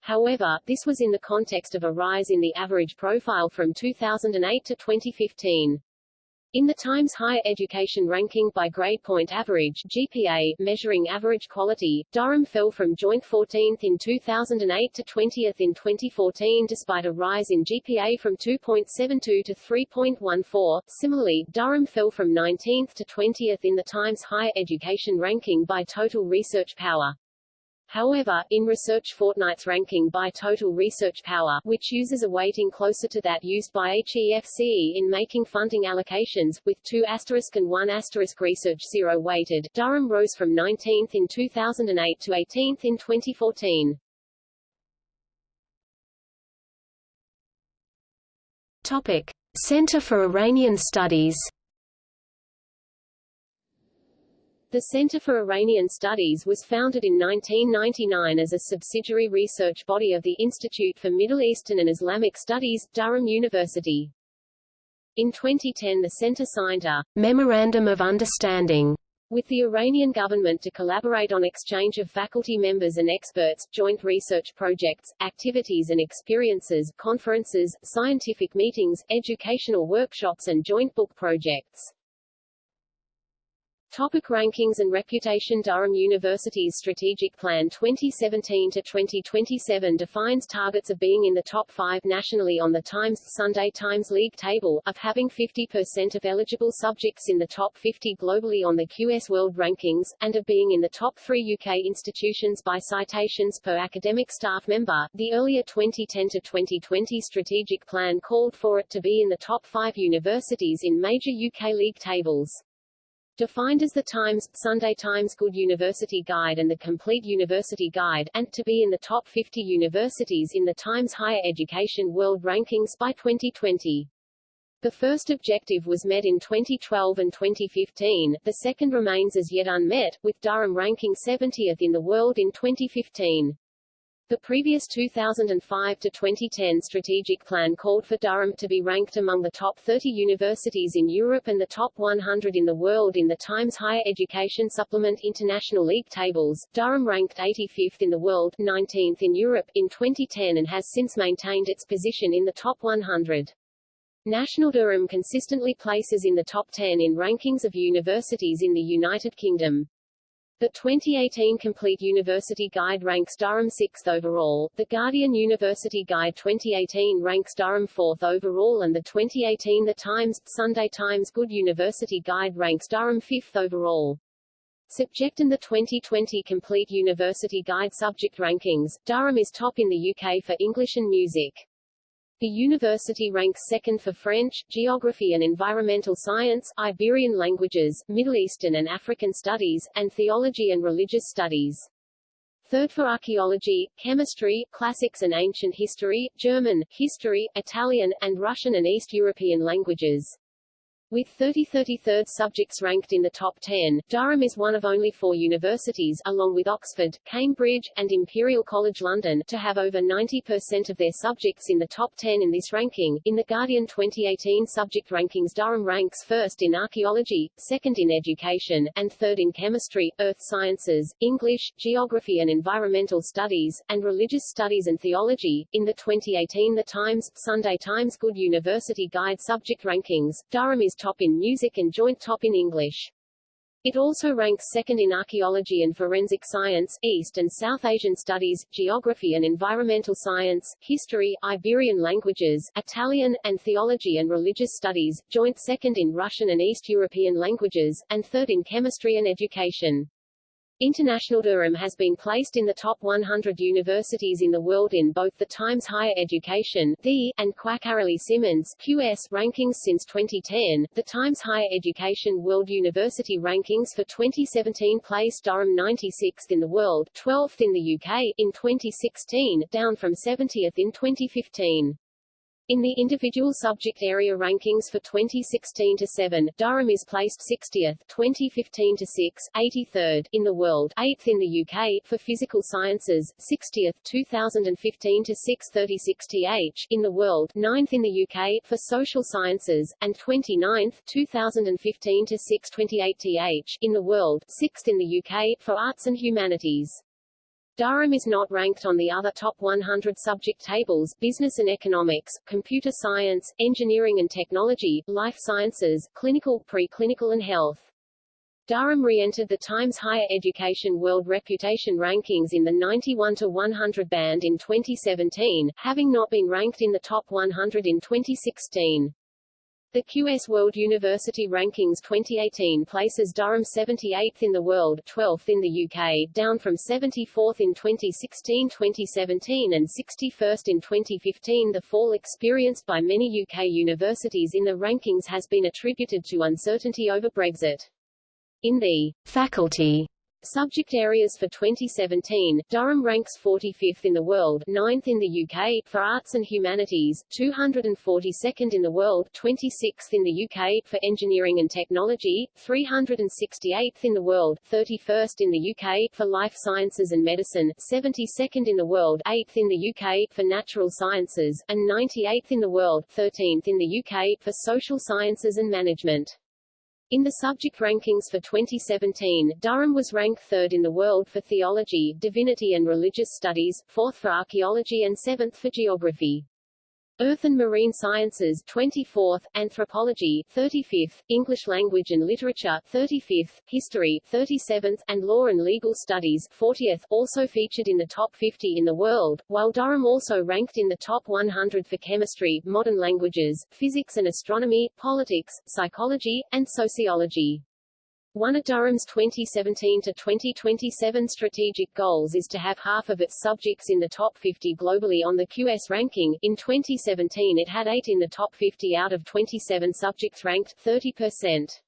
However, this was in the context of a rise in the average profile from 2008 to 2015. In the Times Higher Education Ranking by Grade Point Average GPA, measuring average quality, Durham fell from joint 14th in 2008 to 20th in 2014 despite a rise in GPA from 2.72 to 3.14. Similarly, Durham fell from 19th to 20th in the Times Higher Education Ranking by total research power. However, in Research Fortnight's ranking by total research power, which uses a weighting closer to that used by HEFCE in making funding allocations, with 2 asterisk and 1 asterisk research zero weighted, Durham rose from 19th in 2008 to 18th in 2014. Topic. Center for Iranian Studies The Center for Iranian Studies was founded in 1999 as a subsidiary research body of the Institute for Middle Eastern and Islamic Studies, Durham University. In 2010 the center signed a Memorandum of Understanding with the Iranian government to collaborate on exchange of faculty members and experts, joint research projects, activities and experiences, conferences, scientific meetings, educational workshops and joint book projects. Topic rankings and reputation Durham University's Strategic Plan 2017-2027 defines targets of being in the top five nationally on the Times Sunday Times League table, of having 50% of eligible subjects in the top 50 globally on the QS World Rankings, and of being in the top three UK institutions by citations per academic staff member. The earlier 2010-2020 strategic plan called for it to be in the top five universities in major UK league tables. Defined as the Times, Sunday Times Good University Guide and the Complete University Guide, and to be in the top 50 universities in the Times Higher Education World Rankings by 2020. The first objective was met in 2012 and 2015, the second remains as yet unmet, with Durham ranking 70th in the world in 2015. The previous 2005 to 2010 strategic plan called for Durham to be ranked among the top 30 universities in Europe and the top 100 in the world in the Times Higher Education Supplement International League tables. Durham ranked 85th in the world, 19th in Europe in 2010 and has since maintained its position in the top 100. National Durham consistently places in the top 10 in rankings of universities in the United Kingdom. The 2018 Complete University Guide ranks Durham 6th overall, the Guardian University Guide 2018 ranks Durham 4th overall and the 2018 The Times, Sunday Times Good University Guide ranks Durham 5th overall. Subject in the 2020 Complete University Guide subject rankings, Durham is top in the UK for English and music. The university ranks second for French, Geography and Environmental Science, Iberian Languages, Middle Eastern and African Studies, and Theology and Religious Studies. Third for Archaeology, Chemistry, Classics and Ancient History, German, History, Italian, and Russian and East European languages. With 30 33rd subjects ranked in the top 10, Durham is one of only four universities, along with Oxford, Cambridge, and Imperial College London, to have over 90% of their subjects in the top 10 in this ranking. In the Guardian 2018 subject rankings Durham ranks first in archaeology, second in education, and third in chemistry, earth sciences, English, geography and environmental studies, and religious studies and theology. In the 2018 The Times, Sunday Times Good University Guide subject rankings, Durham is top in music and joint top in English. It also ranks second in archaeology and forensic science, East and South Asian studies, geography and environmental science, history, Iberian languages, Italian, and theology and religious studies, joint second in Russian and East European languages, and third in chemistry and education. International Durham has been placed in the top 100 universities in the world in both the Times Higher Education the, and Quacquarelli Symonds QS rankings since 2010. The Times Higher Education World University Rankings for 2017 placed Durham 96th in the world, 12th in the UK in 2016, down from 70th in 2015. In the individual subject area rankings for 2016 to 7, Durham is placed 60th, 2015 to 6, 83rd in the world, 8th in the UK for physical sciences, 60th, 2015 to 6, 36 th in the world, 9th in the UK for social sciences, and 29th, 2015 to 6, 28 th in the world, 6th in the UK for arts and humanities. Durham is not ranked on the other top 100 subject tables business and economics, computer science, engineering and technology, life sciences, clinical, preclinical and health. Durham re-entered the Times Higher Education World Reputation Rankings in the 91 to 100 band in 2017, having not been ranked in the top 100 in 2016. The QS World University Rankings 2018 places Durham 78th in the world, 12th in the UK, down from 74th in 2016-2017 and 61st in 2015. The fall experienced by many UK universities in the rankings has been attributed to uncertainty over Brexit. In the faculty Subject areas for 2017, Durham ranks 45th in the world, 9th in the UK, for arts and humanities, 242nd in the world, 26th in the UK, for engineering and technology, 368th in the world, 31st in the UK, for life sciences and medicine, 72nd in the world, 8th in the UK, for natural sciences, and 98th in the world, 13th in the UK, for social sciences and management. In the subject rankings for 2017, Durham was ranked third in the world for theology, divinity and religious studies, fourth for archaeology and seventh for geography. Earth and Marine Sciences 24th, Anthropology 35th, English Language and Literature 35th, History 37th, and Law and Legal Studies 40th, also featured in the top 50 in the world, while Durham also ranked in the top 100 for chemistry, modern languages, physics and astronomy, politics, psychology, and sociology. One of Durham's 2017 to 2027 strategic goals is to have half of its subjects in the top 50 globally on the QS ranking. In 2017 it had 8 in the top 50 out of 27 subjects ranked 30%.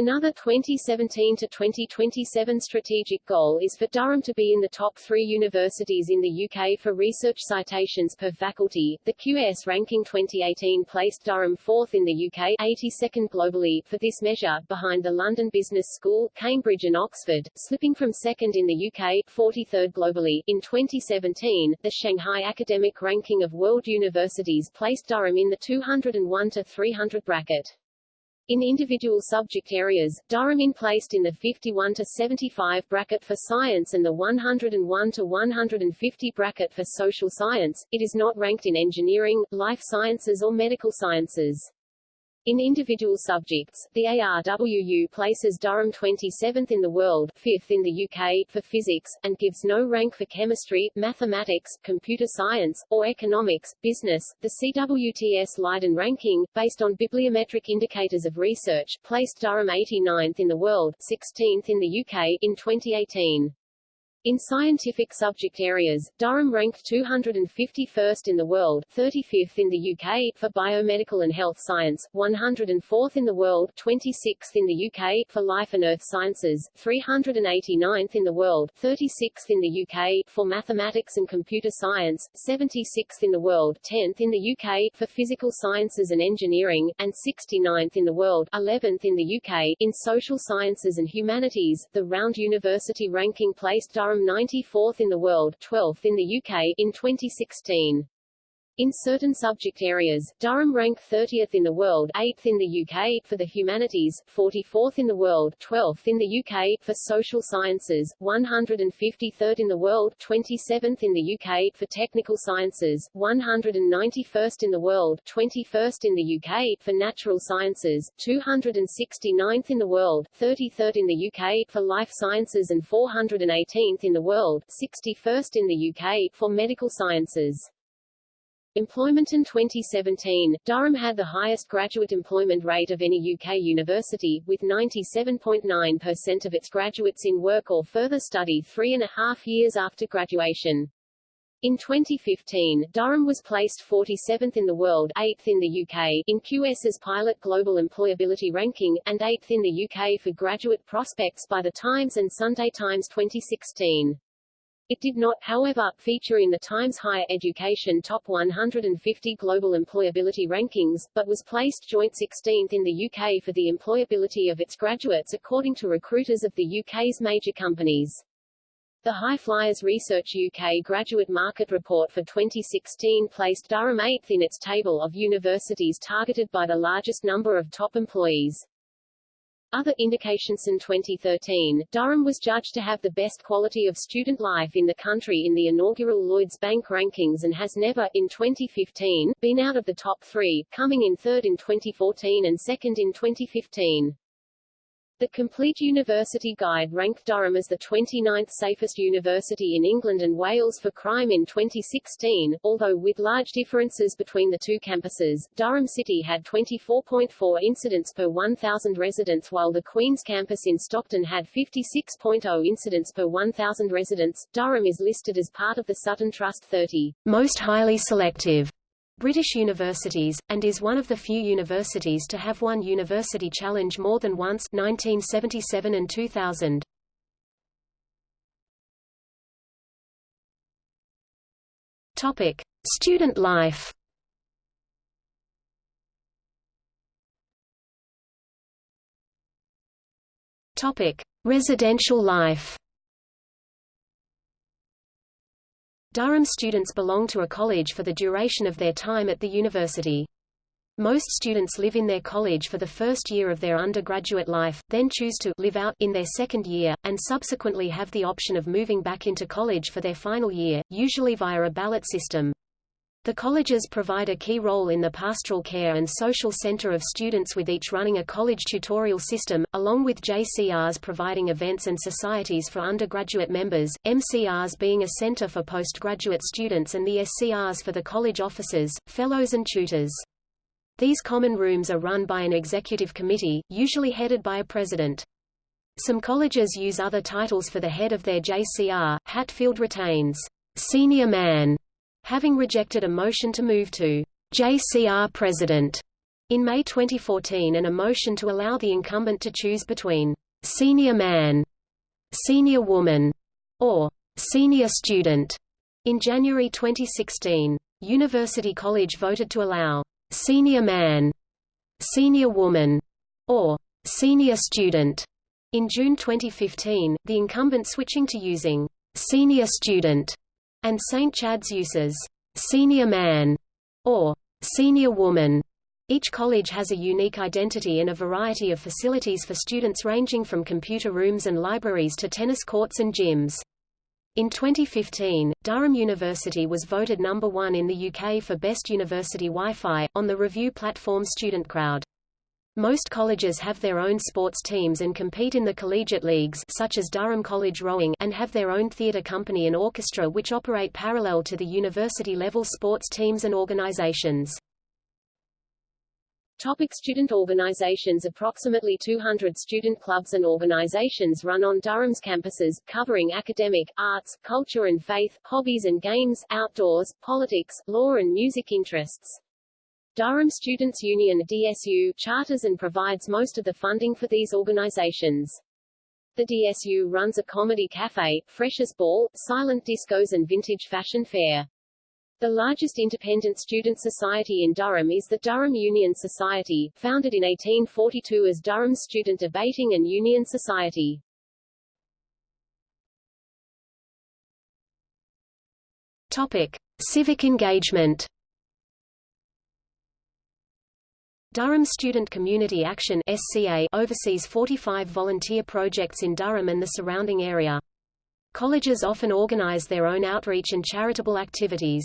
Another 2017 to 2027 strategic goal is for Durham to be in the top three universities in the UK for research citations per faculty. The QS ranking 2018 placed Durham fourth in the UK, 82nd globally, for this measure, behind the London Business School, Cambridge and Oxford, slipping from second in the UK, 43rd globally. In 2017, the Shanghai Academic Ranking of World Universities placed Durham in the 201 to 300 bracket. In individual subject areas, Durham in placed in the 51 to 75 bracket for science and the 101 to 150 bracket for social science. It is not ranked in engineering, life sciences or medical sciences. In individual subjects, the ARWU places Durham 27th in the world, 5th in the UK, for physics, and gives no rank for chemistry, mathematics, computer science, or economics, business. The CWTS Leiden ranking, based on bibliometric indicators of research, placed Durham 89th in the world, 16th in the UK, in 2018. In scientific subject areas, Durham ranked 251st in the world, 35th in the UK, for biomedical and health science, 104th in the world, 26th in the UK, for life and earth sciences, 389th in the world, 36th in the UK, for mathematics and computer science, 76th in the world, 10th in the UK, for physical sciences and engineering, and 69th in the world, 11th in the UK, in social sciences and humanities. The Round University ranking placed Durham Durham 94th in the world 12th in the UK in 2016. In certain subject areas, Durham ranked 30th in the world 8th in the UK for the humanities, 44th in the world 12th in the UK for social sciences, 153rd in the world 27th in the UK for technical sciences, 191st in the world 21st in the UK for natural sciences, 269th in the world 33rd in the UK for life sciences and 418th in the world 61st in the UK for medical sciences. Employment in 2017, Durham had the highest graduate employment rate of any UK university, with 97.9% of its graduates in work or further study three and a half years after graduation. In 2015, Durham was placed 47th in the world 8th in the UK in QS's Pilot Global Employability Ranking, and 8th in the UK for graduate prospects by The Times and Sunday Times 2016. It did not, however, feature in the Times Higher Education Top 150 Global Employability Rankings, but was placed joint 16th in the UK for the employability of its graduates according to recruiters of the UK's major companies. The High Flyers Research UK Graduate Market Report for 2016 placed Durham 8th in its table of universities targeted by the largest number of top employees. Other indications in 2013, Durham was judged to have the best quality of student life in the country in the inaugural Lloyds Bank rankings and has never, in 2015, been out of the top three, coming in third in 2014 and second in 2015. The Complete University Guide ranked Durham as the 29th safest university in England and Wales for crime in 2016, although with large differences between the two campuses. Durham City had 24.4 incidents per 1,000 residents while the Queen's campus in Stockton had 56.0 incidents per 1,000 residents. Durham is listed as part of the Sutton Trust 30 most highly selective British universities, and is one of the few universities to have won University Challenge more than once 1977 and 2000. Topic: Student life. Topic: Residential life. Durham students belong to a college for the duration of their time at the university. Most students live in their college for the first year of their undergraduate life, then choose to live out in their second year, and subsequently have the option of moving back into college for their final year, usually via a ballot system. The colleges provide a key role in the pastoral care and social center of students with each running a college tutorial system, along with JCRs providing events and societies for undergraduate members, MCRs being a center for postgraduate students and the SCRs for the college officers, fellows and tutors. These common rooms are run by an executive committee, usually headed by a president. Some colleges use other titles for the head of their JCR. Hatfield retains senior man having rejected a motion to move to JCR President in May 2014 and a motion to allow the incumbent to choose between senior man, senior woman, or senior student. In January 2016, University College voted to allow senior man, senior woman, or senior student. In June 2015, the incumbent switching to using senior student and St. Chad's uses senior man or senior woman. Each college has a unique identity and a variety of facilities for students ranging from computer rooms and libraries to tennis courts and gyms. In 2015, Durham University was voted number one in the UK for Best University Wi-Fi, on the review platform StudentCrowd. Most colleges have their own sports teams and compete in the collegiate leagues such as Durham College Rowing and have their own theatre company and orchestra which operate parallel to the university-level sports teams and organizations. Topic student organizations Approximately 200 student clubs and organizations run on Durham's campuses, covering academic, arts, culture and faith, hobbies and games, outdoors, politics, law and music interests. Durham Students' Union DSU charters and provides most of the funding for these organizations. The DSU runs a comedy cafe, freshers ball, silent discos and vintage fashion fair. The largest independent student society in Durham is the Durham Union Society, founded in 1842 as Durham Student Debating and Union Society. Topic: Civic engagement. Durham Student Community Action SCA oversees 45 volunteer projects in Durham and the surrounding area. Colleges often organize their own outreach and charitable activities.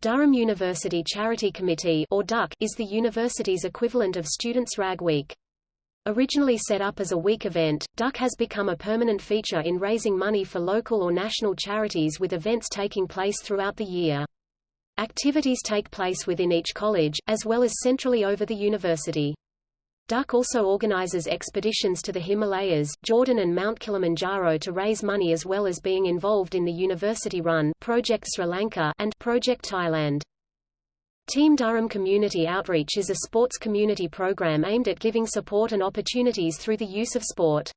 Durham University Charity Committee or DUC, is the university's equivalent of Students' Rag Week. Originally set up as a week event, DUC has become a permanent feature in raising money for local or national charities with events taking place throughout the year. Activities take place within each college, as well as centrally over the university. Duck also organizes expeditions to the Himalayas, Jordan and Mount Kilimanjaro to raise money as well as being involved in the university-run Project Sri Lanka and Project Thailand. Team Durham Community Outreach is a sports community program aimed at giving support and opportunities through the use of sport.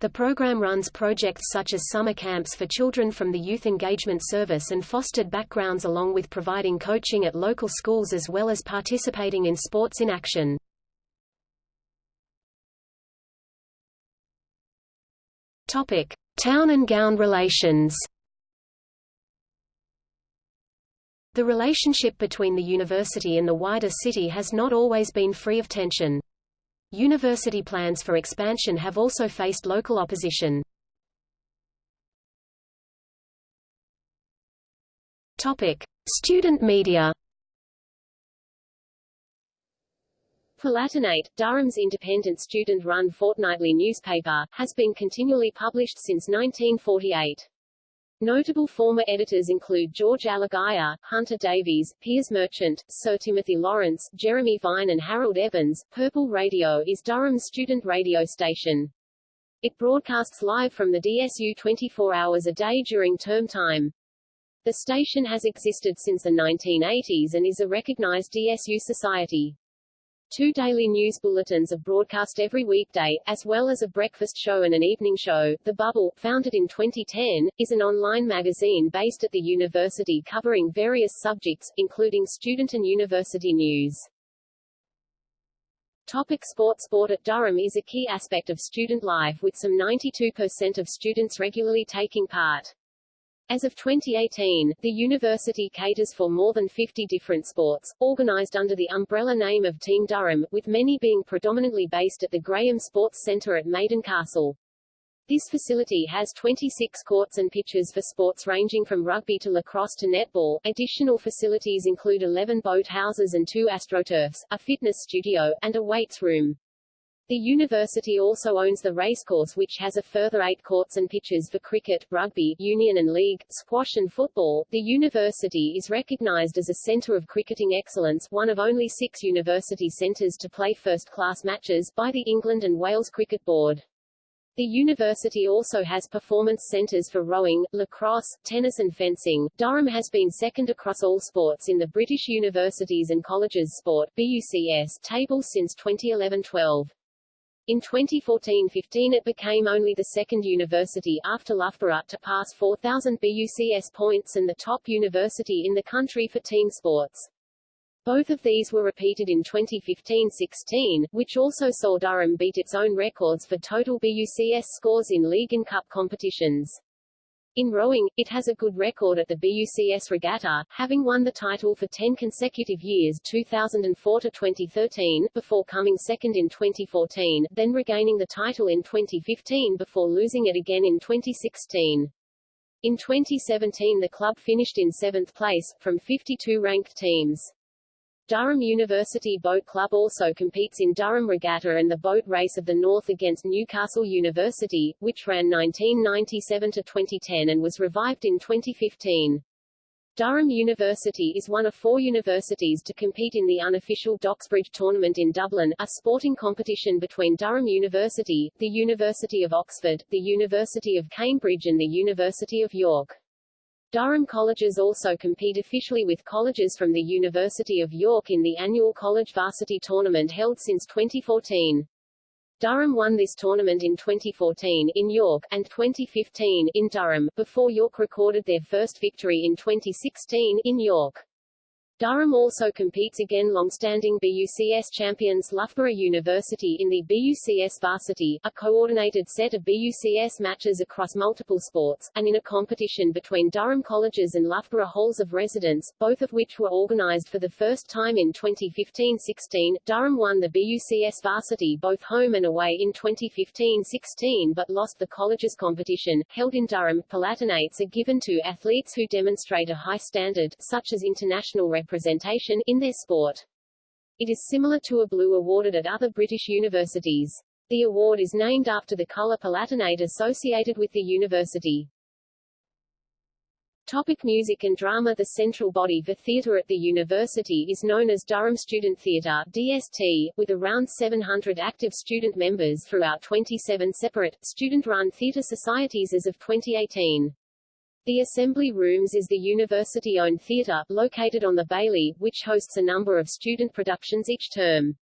The program runs projects such as summer camps for children from the Youth Engagement Service and fostered backgrounds along with providing coaching at local schools as well as participating in sports in action. Topic: Town and gown relations. The relationship between the university and the wider city has not always been free of tension. University plans for expansion have also faced local opposition. Topic: Student media. Palatinate, Durham's independent student-run fortnightly newspaper, has been continually published since 1948. Notable former editors include George Alagiah, Hunter Davies, Piers Merchant, Sir Timothy Lawrence, Jeremy Vine and Harold Evans. Purple Radio is Durham's student radio station. It broadcasts live from the DSU 24 hours a day during term time. The station has existed since the 1980s and is a recognized DSU society. Two daily news bulletins are broadcast every weekday, as well as a breakfast show and an evening show. The Bubble, founded in 2010, is an online magazine based at the university covering various subjects, including student and university news. Topic sport Sport at Durham is a key aspect of student life with some 92% of students regularly taking part. As of 2018, the university caters for more than 50 different sports, organized under the umbrella name of Team Durham, with many being predominantly based at the Graham Sports Centre at Maiden Castle. This facility has 26 courts and pitches for sports ranging from rugby to lacrosse to netball. Additional facilities include 11 boat houses and two astroturfs, a fitness studio, and a weights room. The university also owns the racecourse which has a further eight courts and pitches for cricket, rugby, union and league, squash and football. The university is recognized as a center of cricketing excellence, one of only six university centers to play first-class matches, by the England and Wales Cricket Board. The university also has performance centres for rowing, lacrosse, tennis and fencing. Durham has been second across all sports in the British Universities and Colleges Sport BUCS table since 2011-12. In 2014-15 it became only the second university after Loughborough to pass 4,000 BUCS points and the top university in the country for team sports. Both of these were repeated in 2015-16, which also saw Durham beat its own records for total BUCS scores in league and cup competitions. In rowing, it has a good record at the BUCS Regatta, having won the title for 10 consecutive years 2004 to 2013, before coming second in 2014, then regaining the title in 2015 before losing it again in 2016. In 2017 the club finished in seventh place, from 52 ranked teams. Durham University Boat Club also competes in Durham Regatta and the Boat Race of the North against Newcastle University, which ran 1997 to 2010 and was revived in 2015. Durham University is one of four universities to compete in the unofficial Doxbridge Tournament in Dublin, a sporting competition between Durham University, the University of Oxford, the University of Cambridge and the University of York. Durham colleges also compete officially with colleges from the University of York in the annual College Varsity Tournament held since 2014. Durham won this tournament in 2014 in York, and 2015 in Durham, before York recorded their first victory in 2016 in York. Durham also competes again long-standing BUCS champions Loughborough University in the BUCS Varsity, a coordinated set of BUCS matches across multiple sports, and in a competition between Durham colleges and Loughborough halls of residence, both of which were organized for the first time in 2015-16. Durham won the BUCS Varsity both home and away in 2015-16 but lost the colleges competition, held in Durham. Palatinates are given to athletes who demonstrate a high standard, such as international representation in their sport. It is similar to a blue awarded at other British universities. The award is named after the colour palatinate associated with the university. Topic music and drama The central body for theatre at the university is known as Durham Student Theatre DST, with around 700 active student members throughout 27 separate, student-run theatre societies as of 2018. The Assembly Rooms is the university-owned theatre, located on the Bailey, which hosts a number of student productions each term.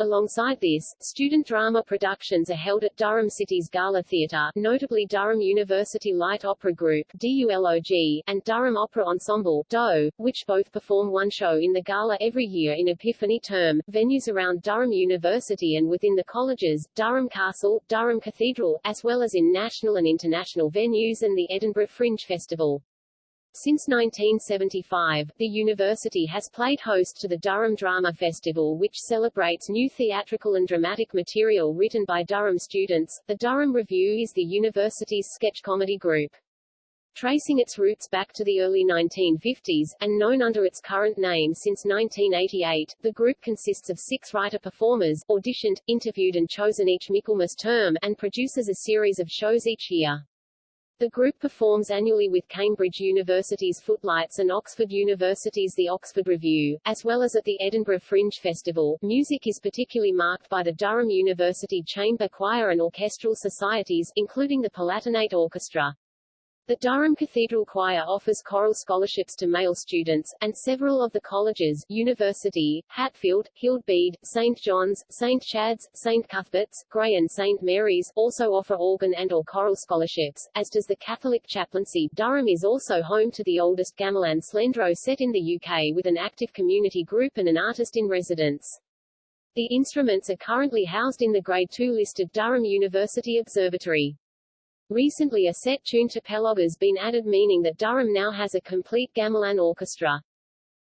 Alongside this, student drama productions are held at Durham City's Gala Theatre, notably Durham University Light Opera Group DULOG, and Durham Opera Ensemble DO, which both perform one show in the Gala every year in Epiphany term. Venues around Durham University and within the colleges, Durham Castle, Durham Cathedral, as well as in national and international venues and the Edinburgh Fringe Festival. Since 1975, the university has played host to the Durham Drama Festival which celebrates new theatrical and dramatic material written by Durham students. The Durham Revue is the university's sketch comedy group. Tracing its roots back to the early 1950s, and known under its current name since 1988, the group consists of six writer-performers, auditioned, interviewed and chosen each Michaelmas term, and produces a series of shows each year. The group performs annually with Cambridge University's Footlights and Oxford University's The Oxford Revue, as well as at the Edinburgh Fringe Festival. Music is particularly marked by the Durham University Chamber Choir and Orchestral Societies, including the Palatinate Orchestra. The Durham Cathedral Choir offers choral scholarships to male students, and several of the colleges University, Hatfield, Hild Bede, St. John's, St. Chad's, St. Cuthbert's, Grey and St. Mary's also offer organ and or choral scholarships, as does the Catholic chaplaincy. Durham is also home to the oldest gamelan slendro set in the UK with an active community group and an artist in residence. The instruments are currently housed in the Grade II listed Durham University Observatory. Recently a set tune to Pelog has been added meaning that Durham now has a complete gamelan orchestra.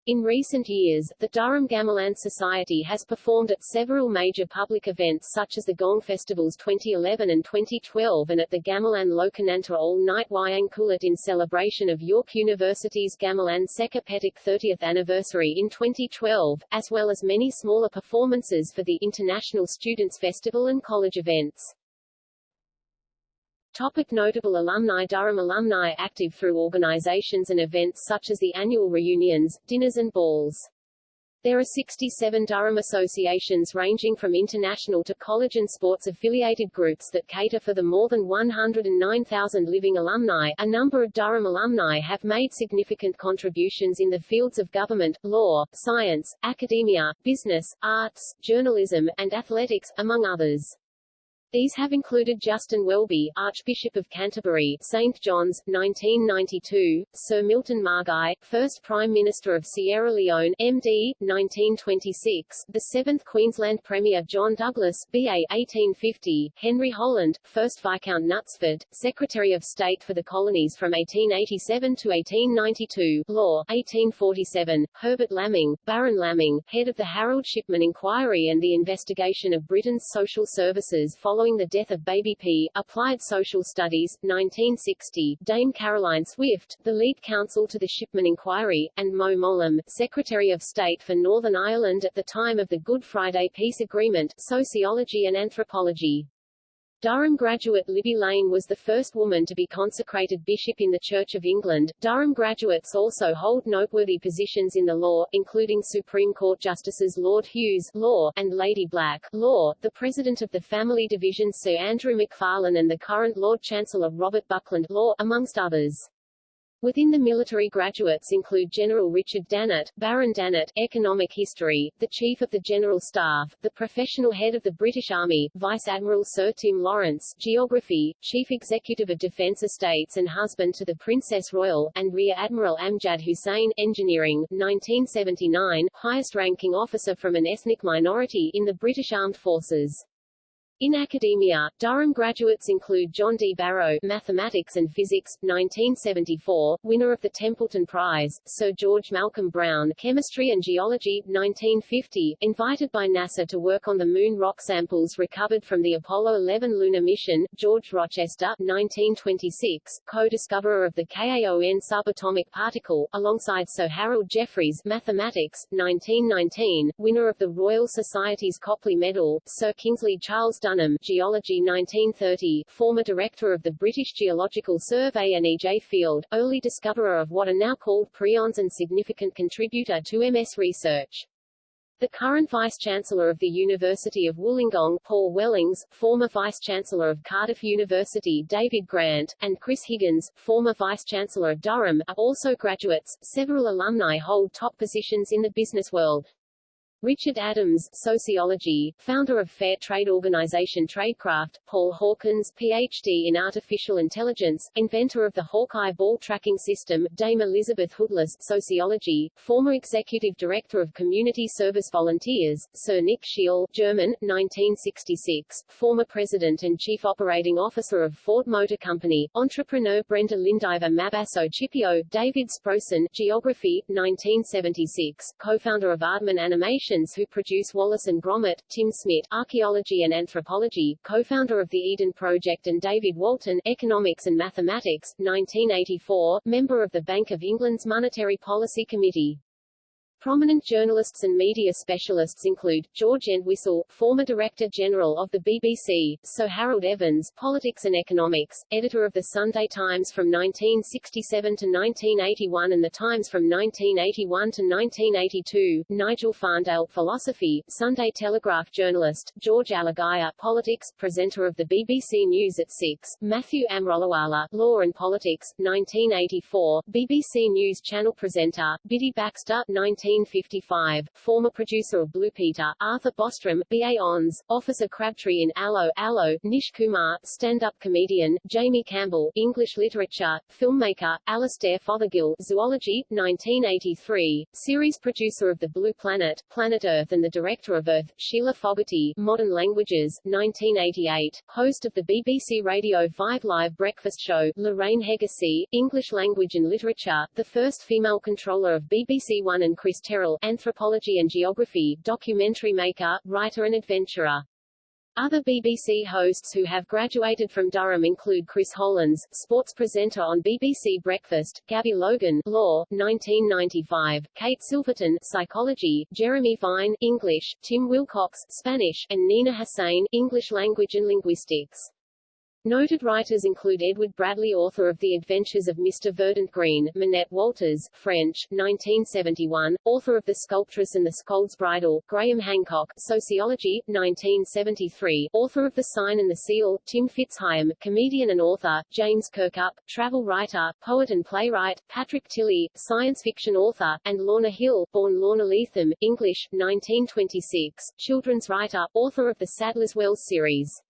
In recent years, the Durham Gamelan Society has performed at several major public events such as the Gong Festivals 2011 and 2012 and at the Gamelan Lokananta All-Night Wayang Kulit in celebration of York University's Gamelan Sekar 30th anniversary in 2012, as well as many smaller performances for the International Students Festival and college events. Topic notable alumni Durham alumni active through organizations and events such as the annual reunions, dinners and balls. There are 67 Durham associations ranging from international to college and sports affiliated groups that cater for the more than 109,000 living alumni. A number of Durham alumni have made significant contributions in the fields of government, law, science, academia, business, arts, journalism, and athletics, among others. These have included Justin Welby, Archbishop of Canterbury, St. John's, 1992, Sir Milton Margai, first Prime Minister of Sierra Leone, MD, 1926, the 7th Queensland Premier John Douglas, BA, 1850, Henry Holland, 1st Viscount Knutsford, Secretary of State for the Colonies from 1887 to 1892, Law, 1847, Herbert Laming, Baron Laming, head of the Harold Shipman Inquiry and the investigation of Britain's social services following following the death of Baby P. Applied Social Studies, 1960, Dame Caroline Swift, the lead counsel to the Shipman Inquiry, and Mo Mowlam, Secretary of State for Northern Ireland at the time of the Good Friday Peace Agreement, Sociology and Anthropology. Durham graduate Libby Lane was the first woman to be consecrated bishop in the Church of England. Durham graduates also hold noteworthy positions in the law, including Supreme Court Justices Lord Hughes Law and Lady Black Law, the President of the Family Division Sir Andrew Macfarlane and the current Lord Chancellor Robert Buckland Law, amongst others. Within the military graduates include General Richard Dannatt, Baron Dannatt, Economic History, the Chief of the General Staff, the Professional Head of the British Army, Vice Admiral Sir Tim Lawrence, Geography, Chief Executive of Defence Estates and husband to the Princess Royal, and Rear Admiral Amjad Hussain, Engineering, 1979, highest-ranking officer from an ethnic minority in the British Armed Forces. In academia, Durham graduates include John D. Barrow Mathematics and Physics, 1974, winner of the Templeton Prize, Sir George Malcolm Brown Chemistry and Geology, 1950, invited by NASA to work on the moon rock samples recovered from the Apollo 11 lunar mission, George Rochester 1926, co-discoverer of the KAON subatomic particle, alongside Sir Harold Jeffreys Mathematics, 1919, winner of the Royal Society's Copley Medal, Sir Kingsley Charles Dunham Geology 1930, former director of the British Geological Survey and E.J. Field, early discoverer of what are now called prions and significant contributor to MS research. The current Vice-Chancellor of the University of Wollongong, Paul Wellings, former Vice-Chancellor of Cardiff University David Grant, and Chris Higgins, former Vice-Chancellor of Durham, are also graduates. Several alumni hold top positions in the business world. Richard Adams, sociology, founder of fair trade organization Traidcraft, Paul Hawkins, Ph.D. in artificial intelligence, inventor of the Hawkeye ball tracking system, Dame Elizabeth Hoodless, sociology, former executive director of community service volunteers, Sir Nick Scheele, German, 1966, former president and chief operating officer of Ford Motor Company, entrepreneur Brenda Lindiver Mabasso Chipio, David Sproxton, geography, 1976, co-founder of Aardman Animation, who produce Wallace and Gromit, Tim Smith, Archaeology and Anthropology, co-founder of the Eden Project and David Walton, Economics and Mathematics, 1984, member of the Bank of England's Monetary Policy Committee. Prominent journalists and media specialists include, George Entwistle, former Director General of the BBC, Sir Harold Evans, Politics and Economics, editor of the Sunday Times from 1967 to 1981 and the Times from 1981 to 1982, Nigel Farndale, Philosophy, Sunday Telegraph journalist, George Alagiah, Politics, presenter of the BBC News at 6, Matthew Amroliwala, Law and Politics, 1984, BBC News Channel presenter, Biddy Baxter, 19 1955, former producer of Blue Peter, Arthur Bostrom, B.A. Ons, Officer Crabtree in Allo, Allo, Nish Kumar, stand-up comedian, Jamie Campbell, English literature, filmmaker, Alastair Fothergill, Zoology, 1983, series producer of The Blue Planet, Planet Earth and the director of Earth, Sheila Fogarty, Modern Languages, 1988, host of the BBC Radio 5 Live Breakfast Show, Lorraine Heggessey, English Language and Literature, the first female controller of BBC One and Chris Terrill, anthropology and geography, documentary maker, writer and adventurer. Other BBC hosts who have graduated from Durham include Chris Hollins, sports presenter on BBC Breakfast, Gabby Logan, Law, 1995, Kate Silverton, Psychology, Jeremy Vine, English, Tim Wilcox, Spanish, and Nina Hussain, English Language and Linguistics. Noted writers include Edward Bradley author of The Adventures of Mr. Verdant Green, Minette Walters, French, 1971, author of The Sculptress and the Scold's Bridle, Graham Hancock, Sociology, 1973, author of The Sign and the Seal, Tim FitzHigham, comedian and author, James Kirkup, travel writer, poet and playwright, Patrick Tilley, science fiction author, and Lorna Hill, born Lorna Leatham, English, 1926, children's writer, author of the Sadler's Wells series.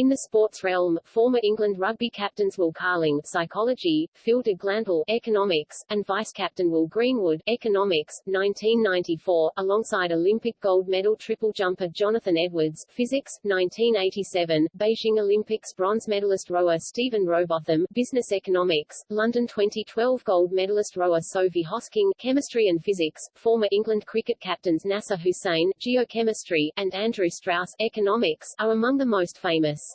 In the sports realm, former England rugby captains Will Carling psychology, Phil de Glanville economics, and vice-captain Will Greenwood economics, 1994, alongside Olympic gold medal triple jumper Jonathan Edwards physics, 1987, Beijing Olympics bronze medalist rower Stephen Rowbotham business economics, London 2012 gold medalist rower Sophie Hosking chemistry and physics, former England cricket captains Nasser Hussain geochemistry, and Andrew Strauss economics, are among the most famous.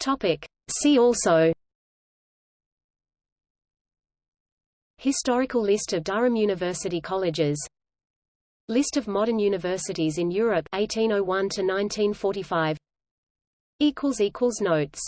Topic. See also. Historical list of Durham University colleges. List of modern universities in Europe 1801 to 1945 equals equals notes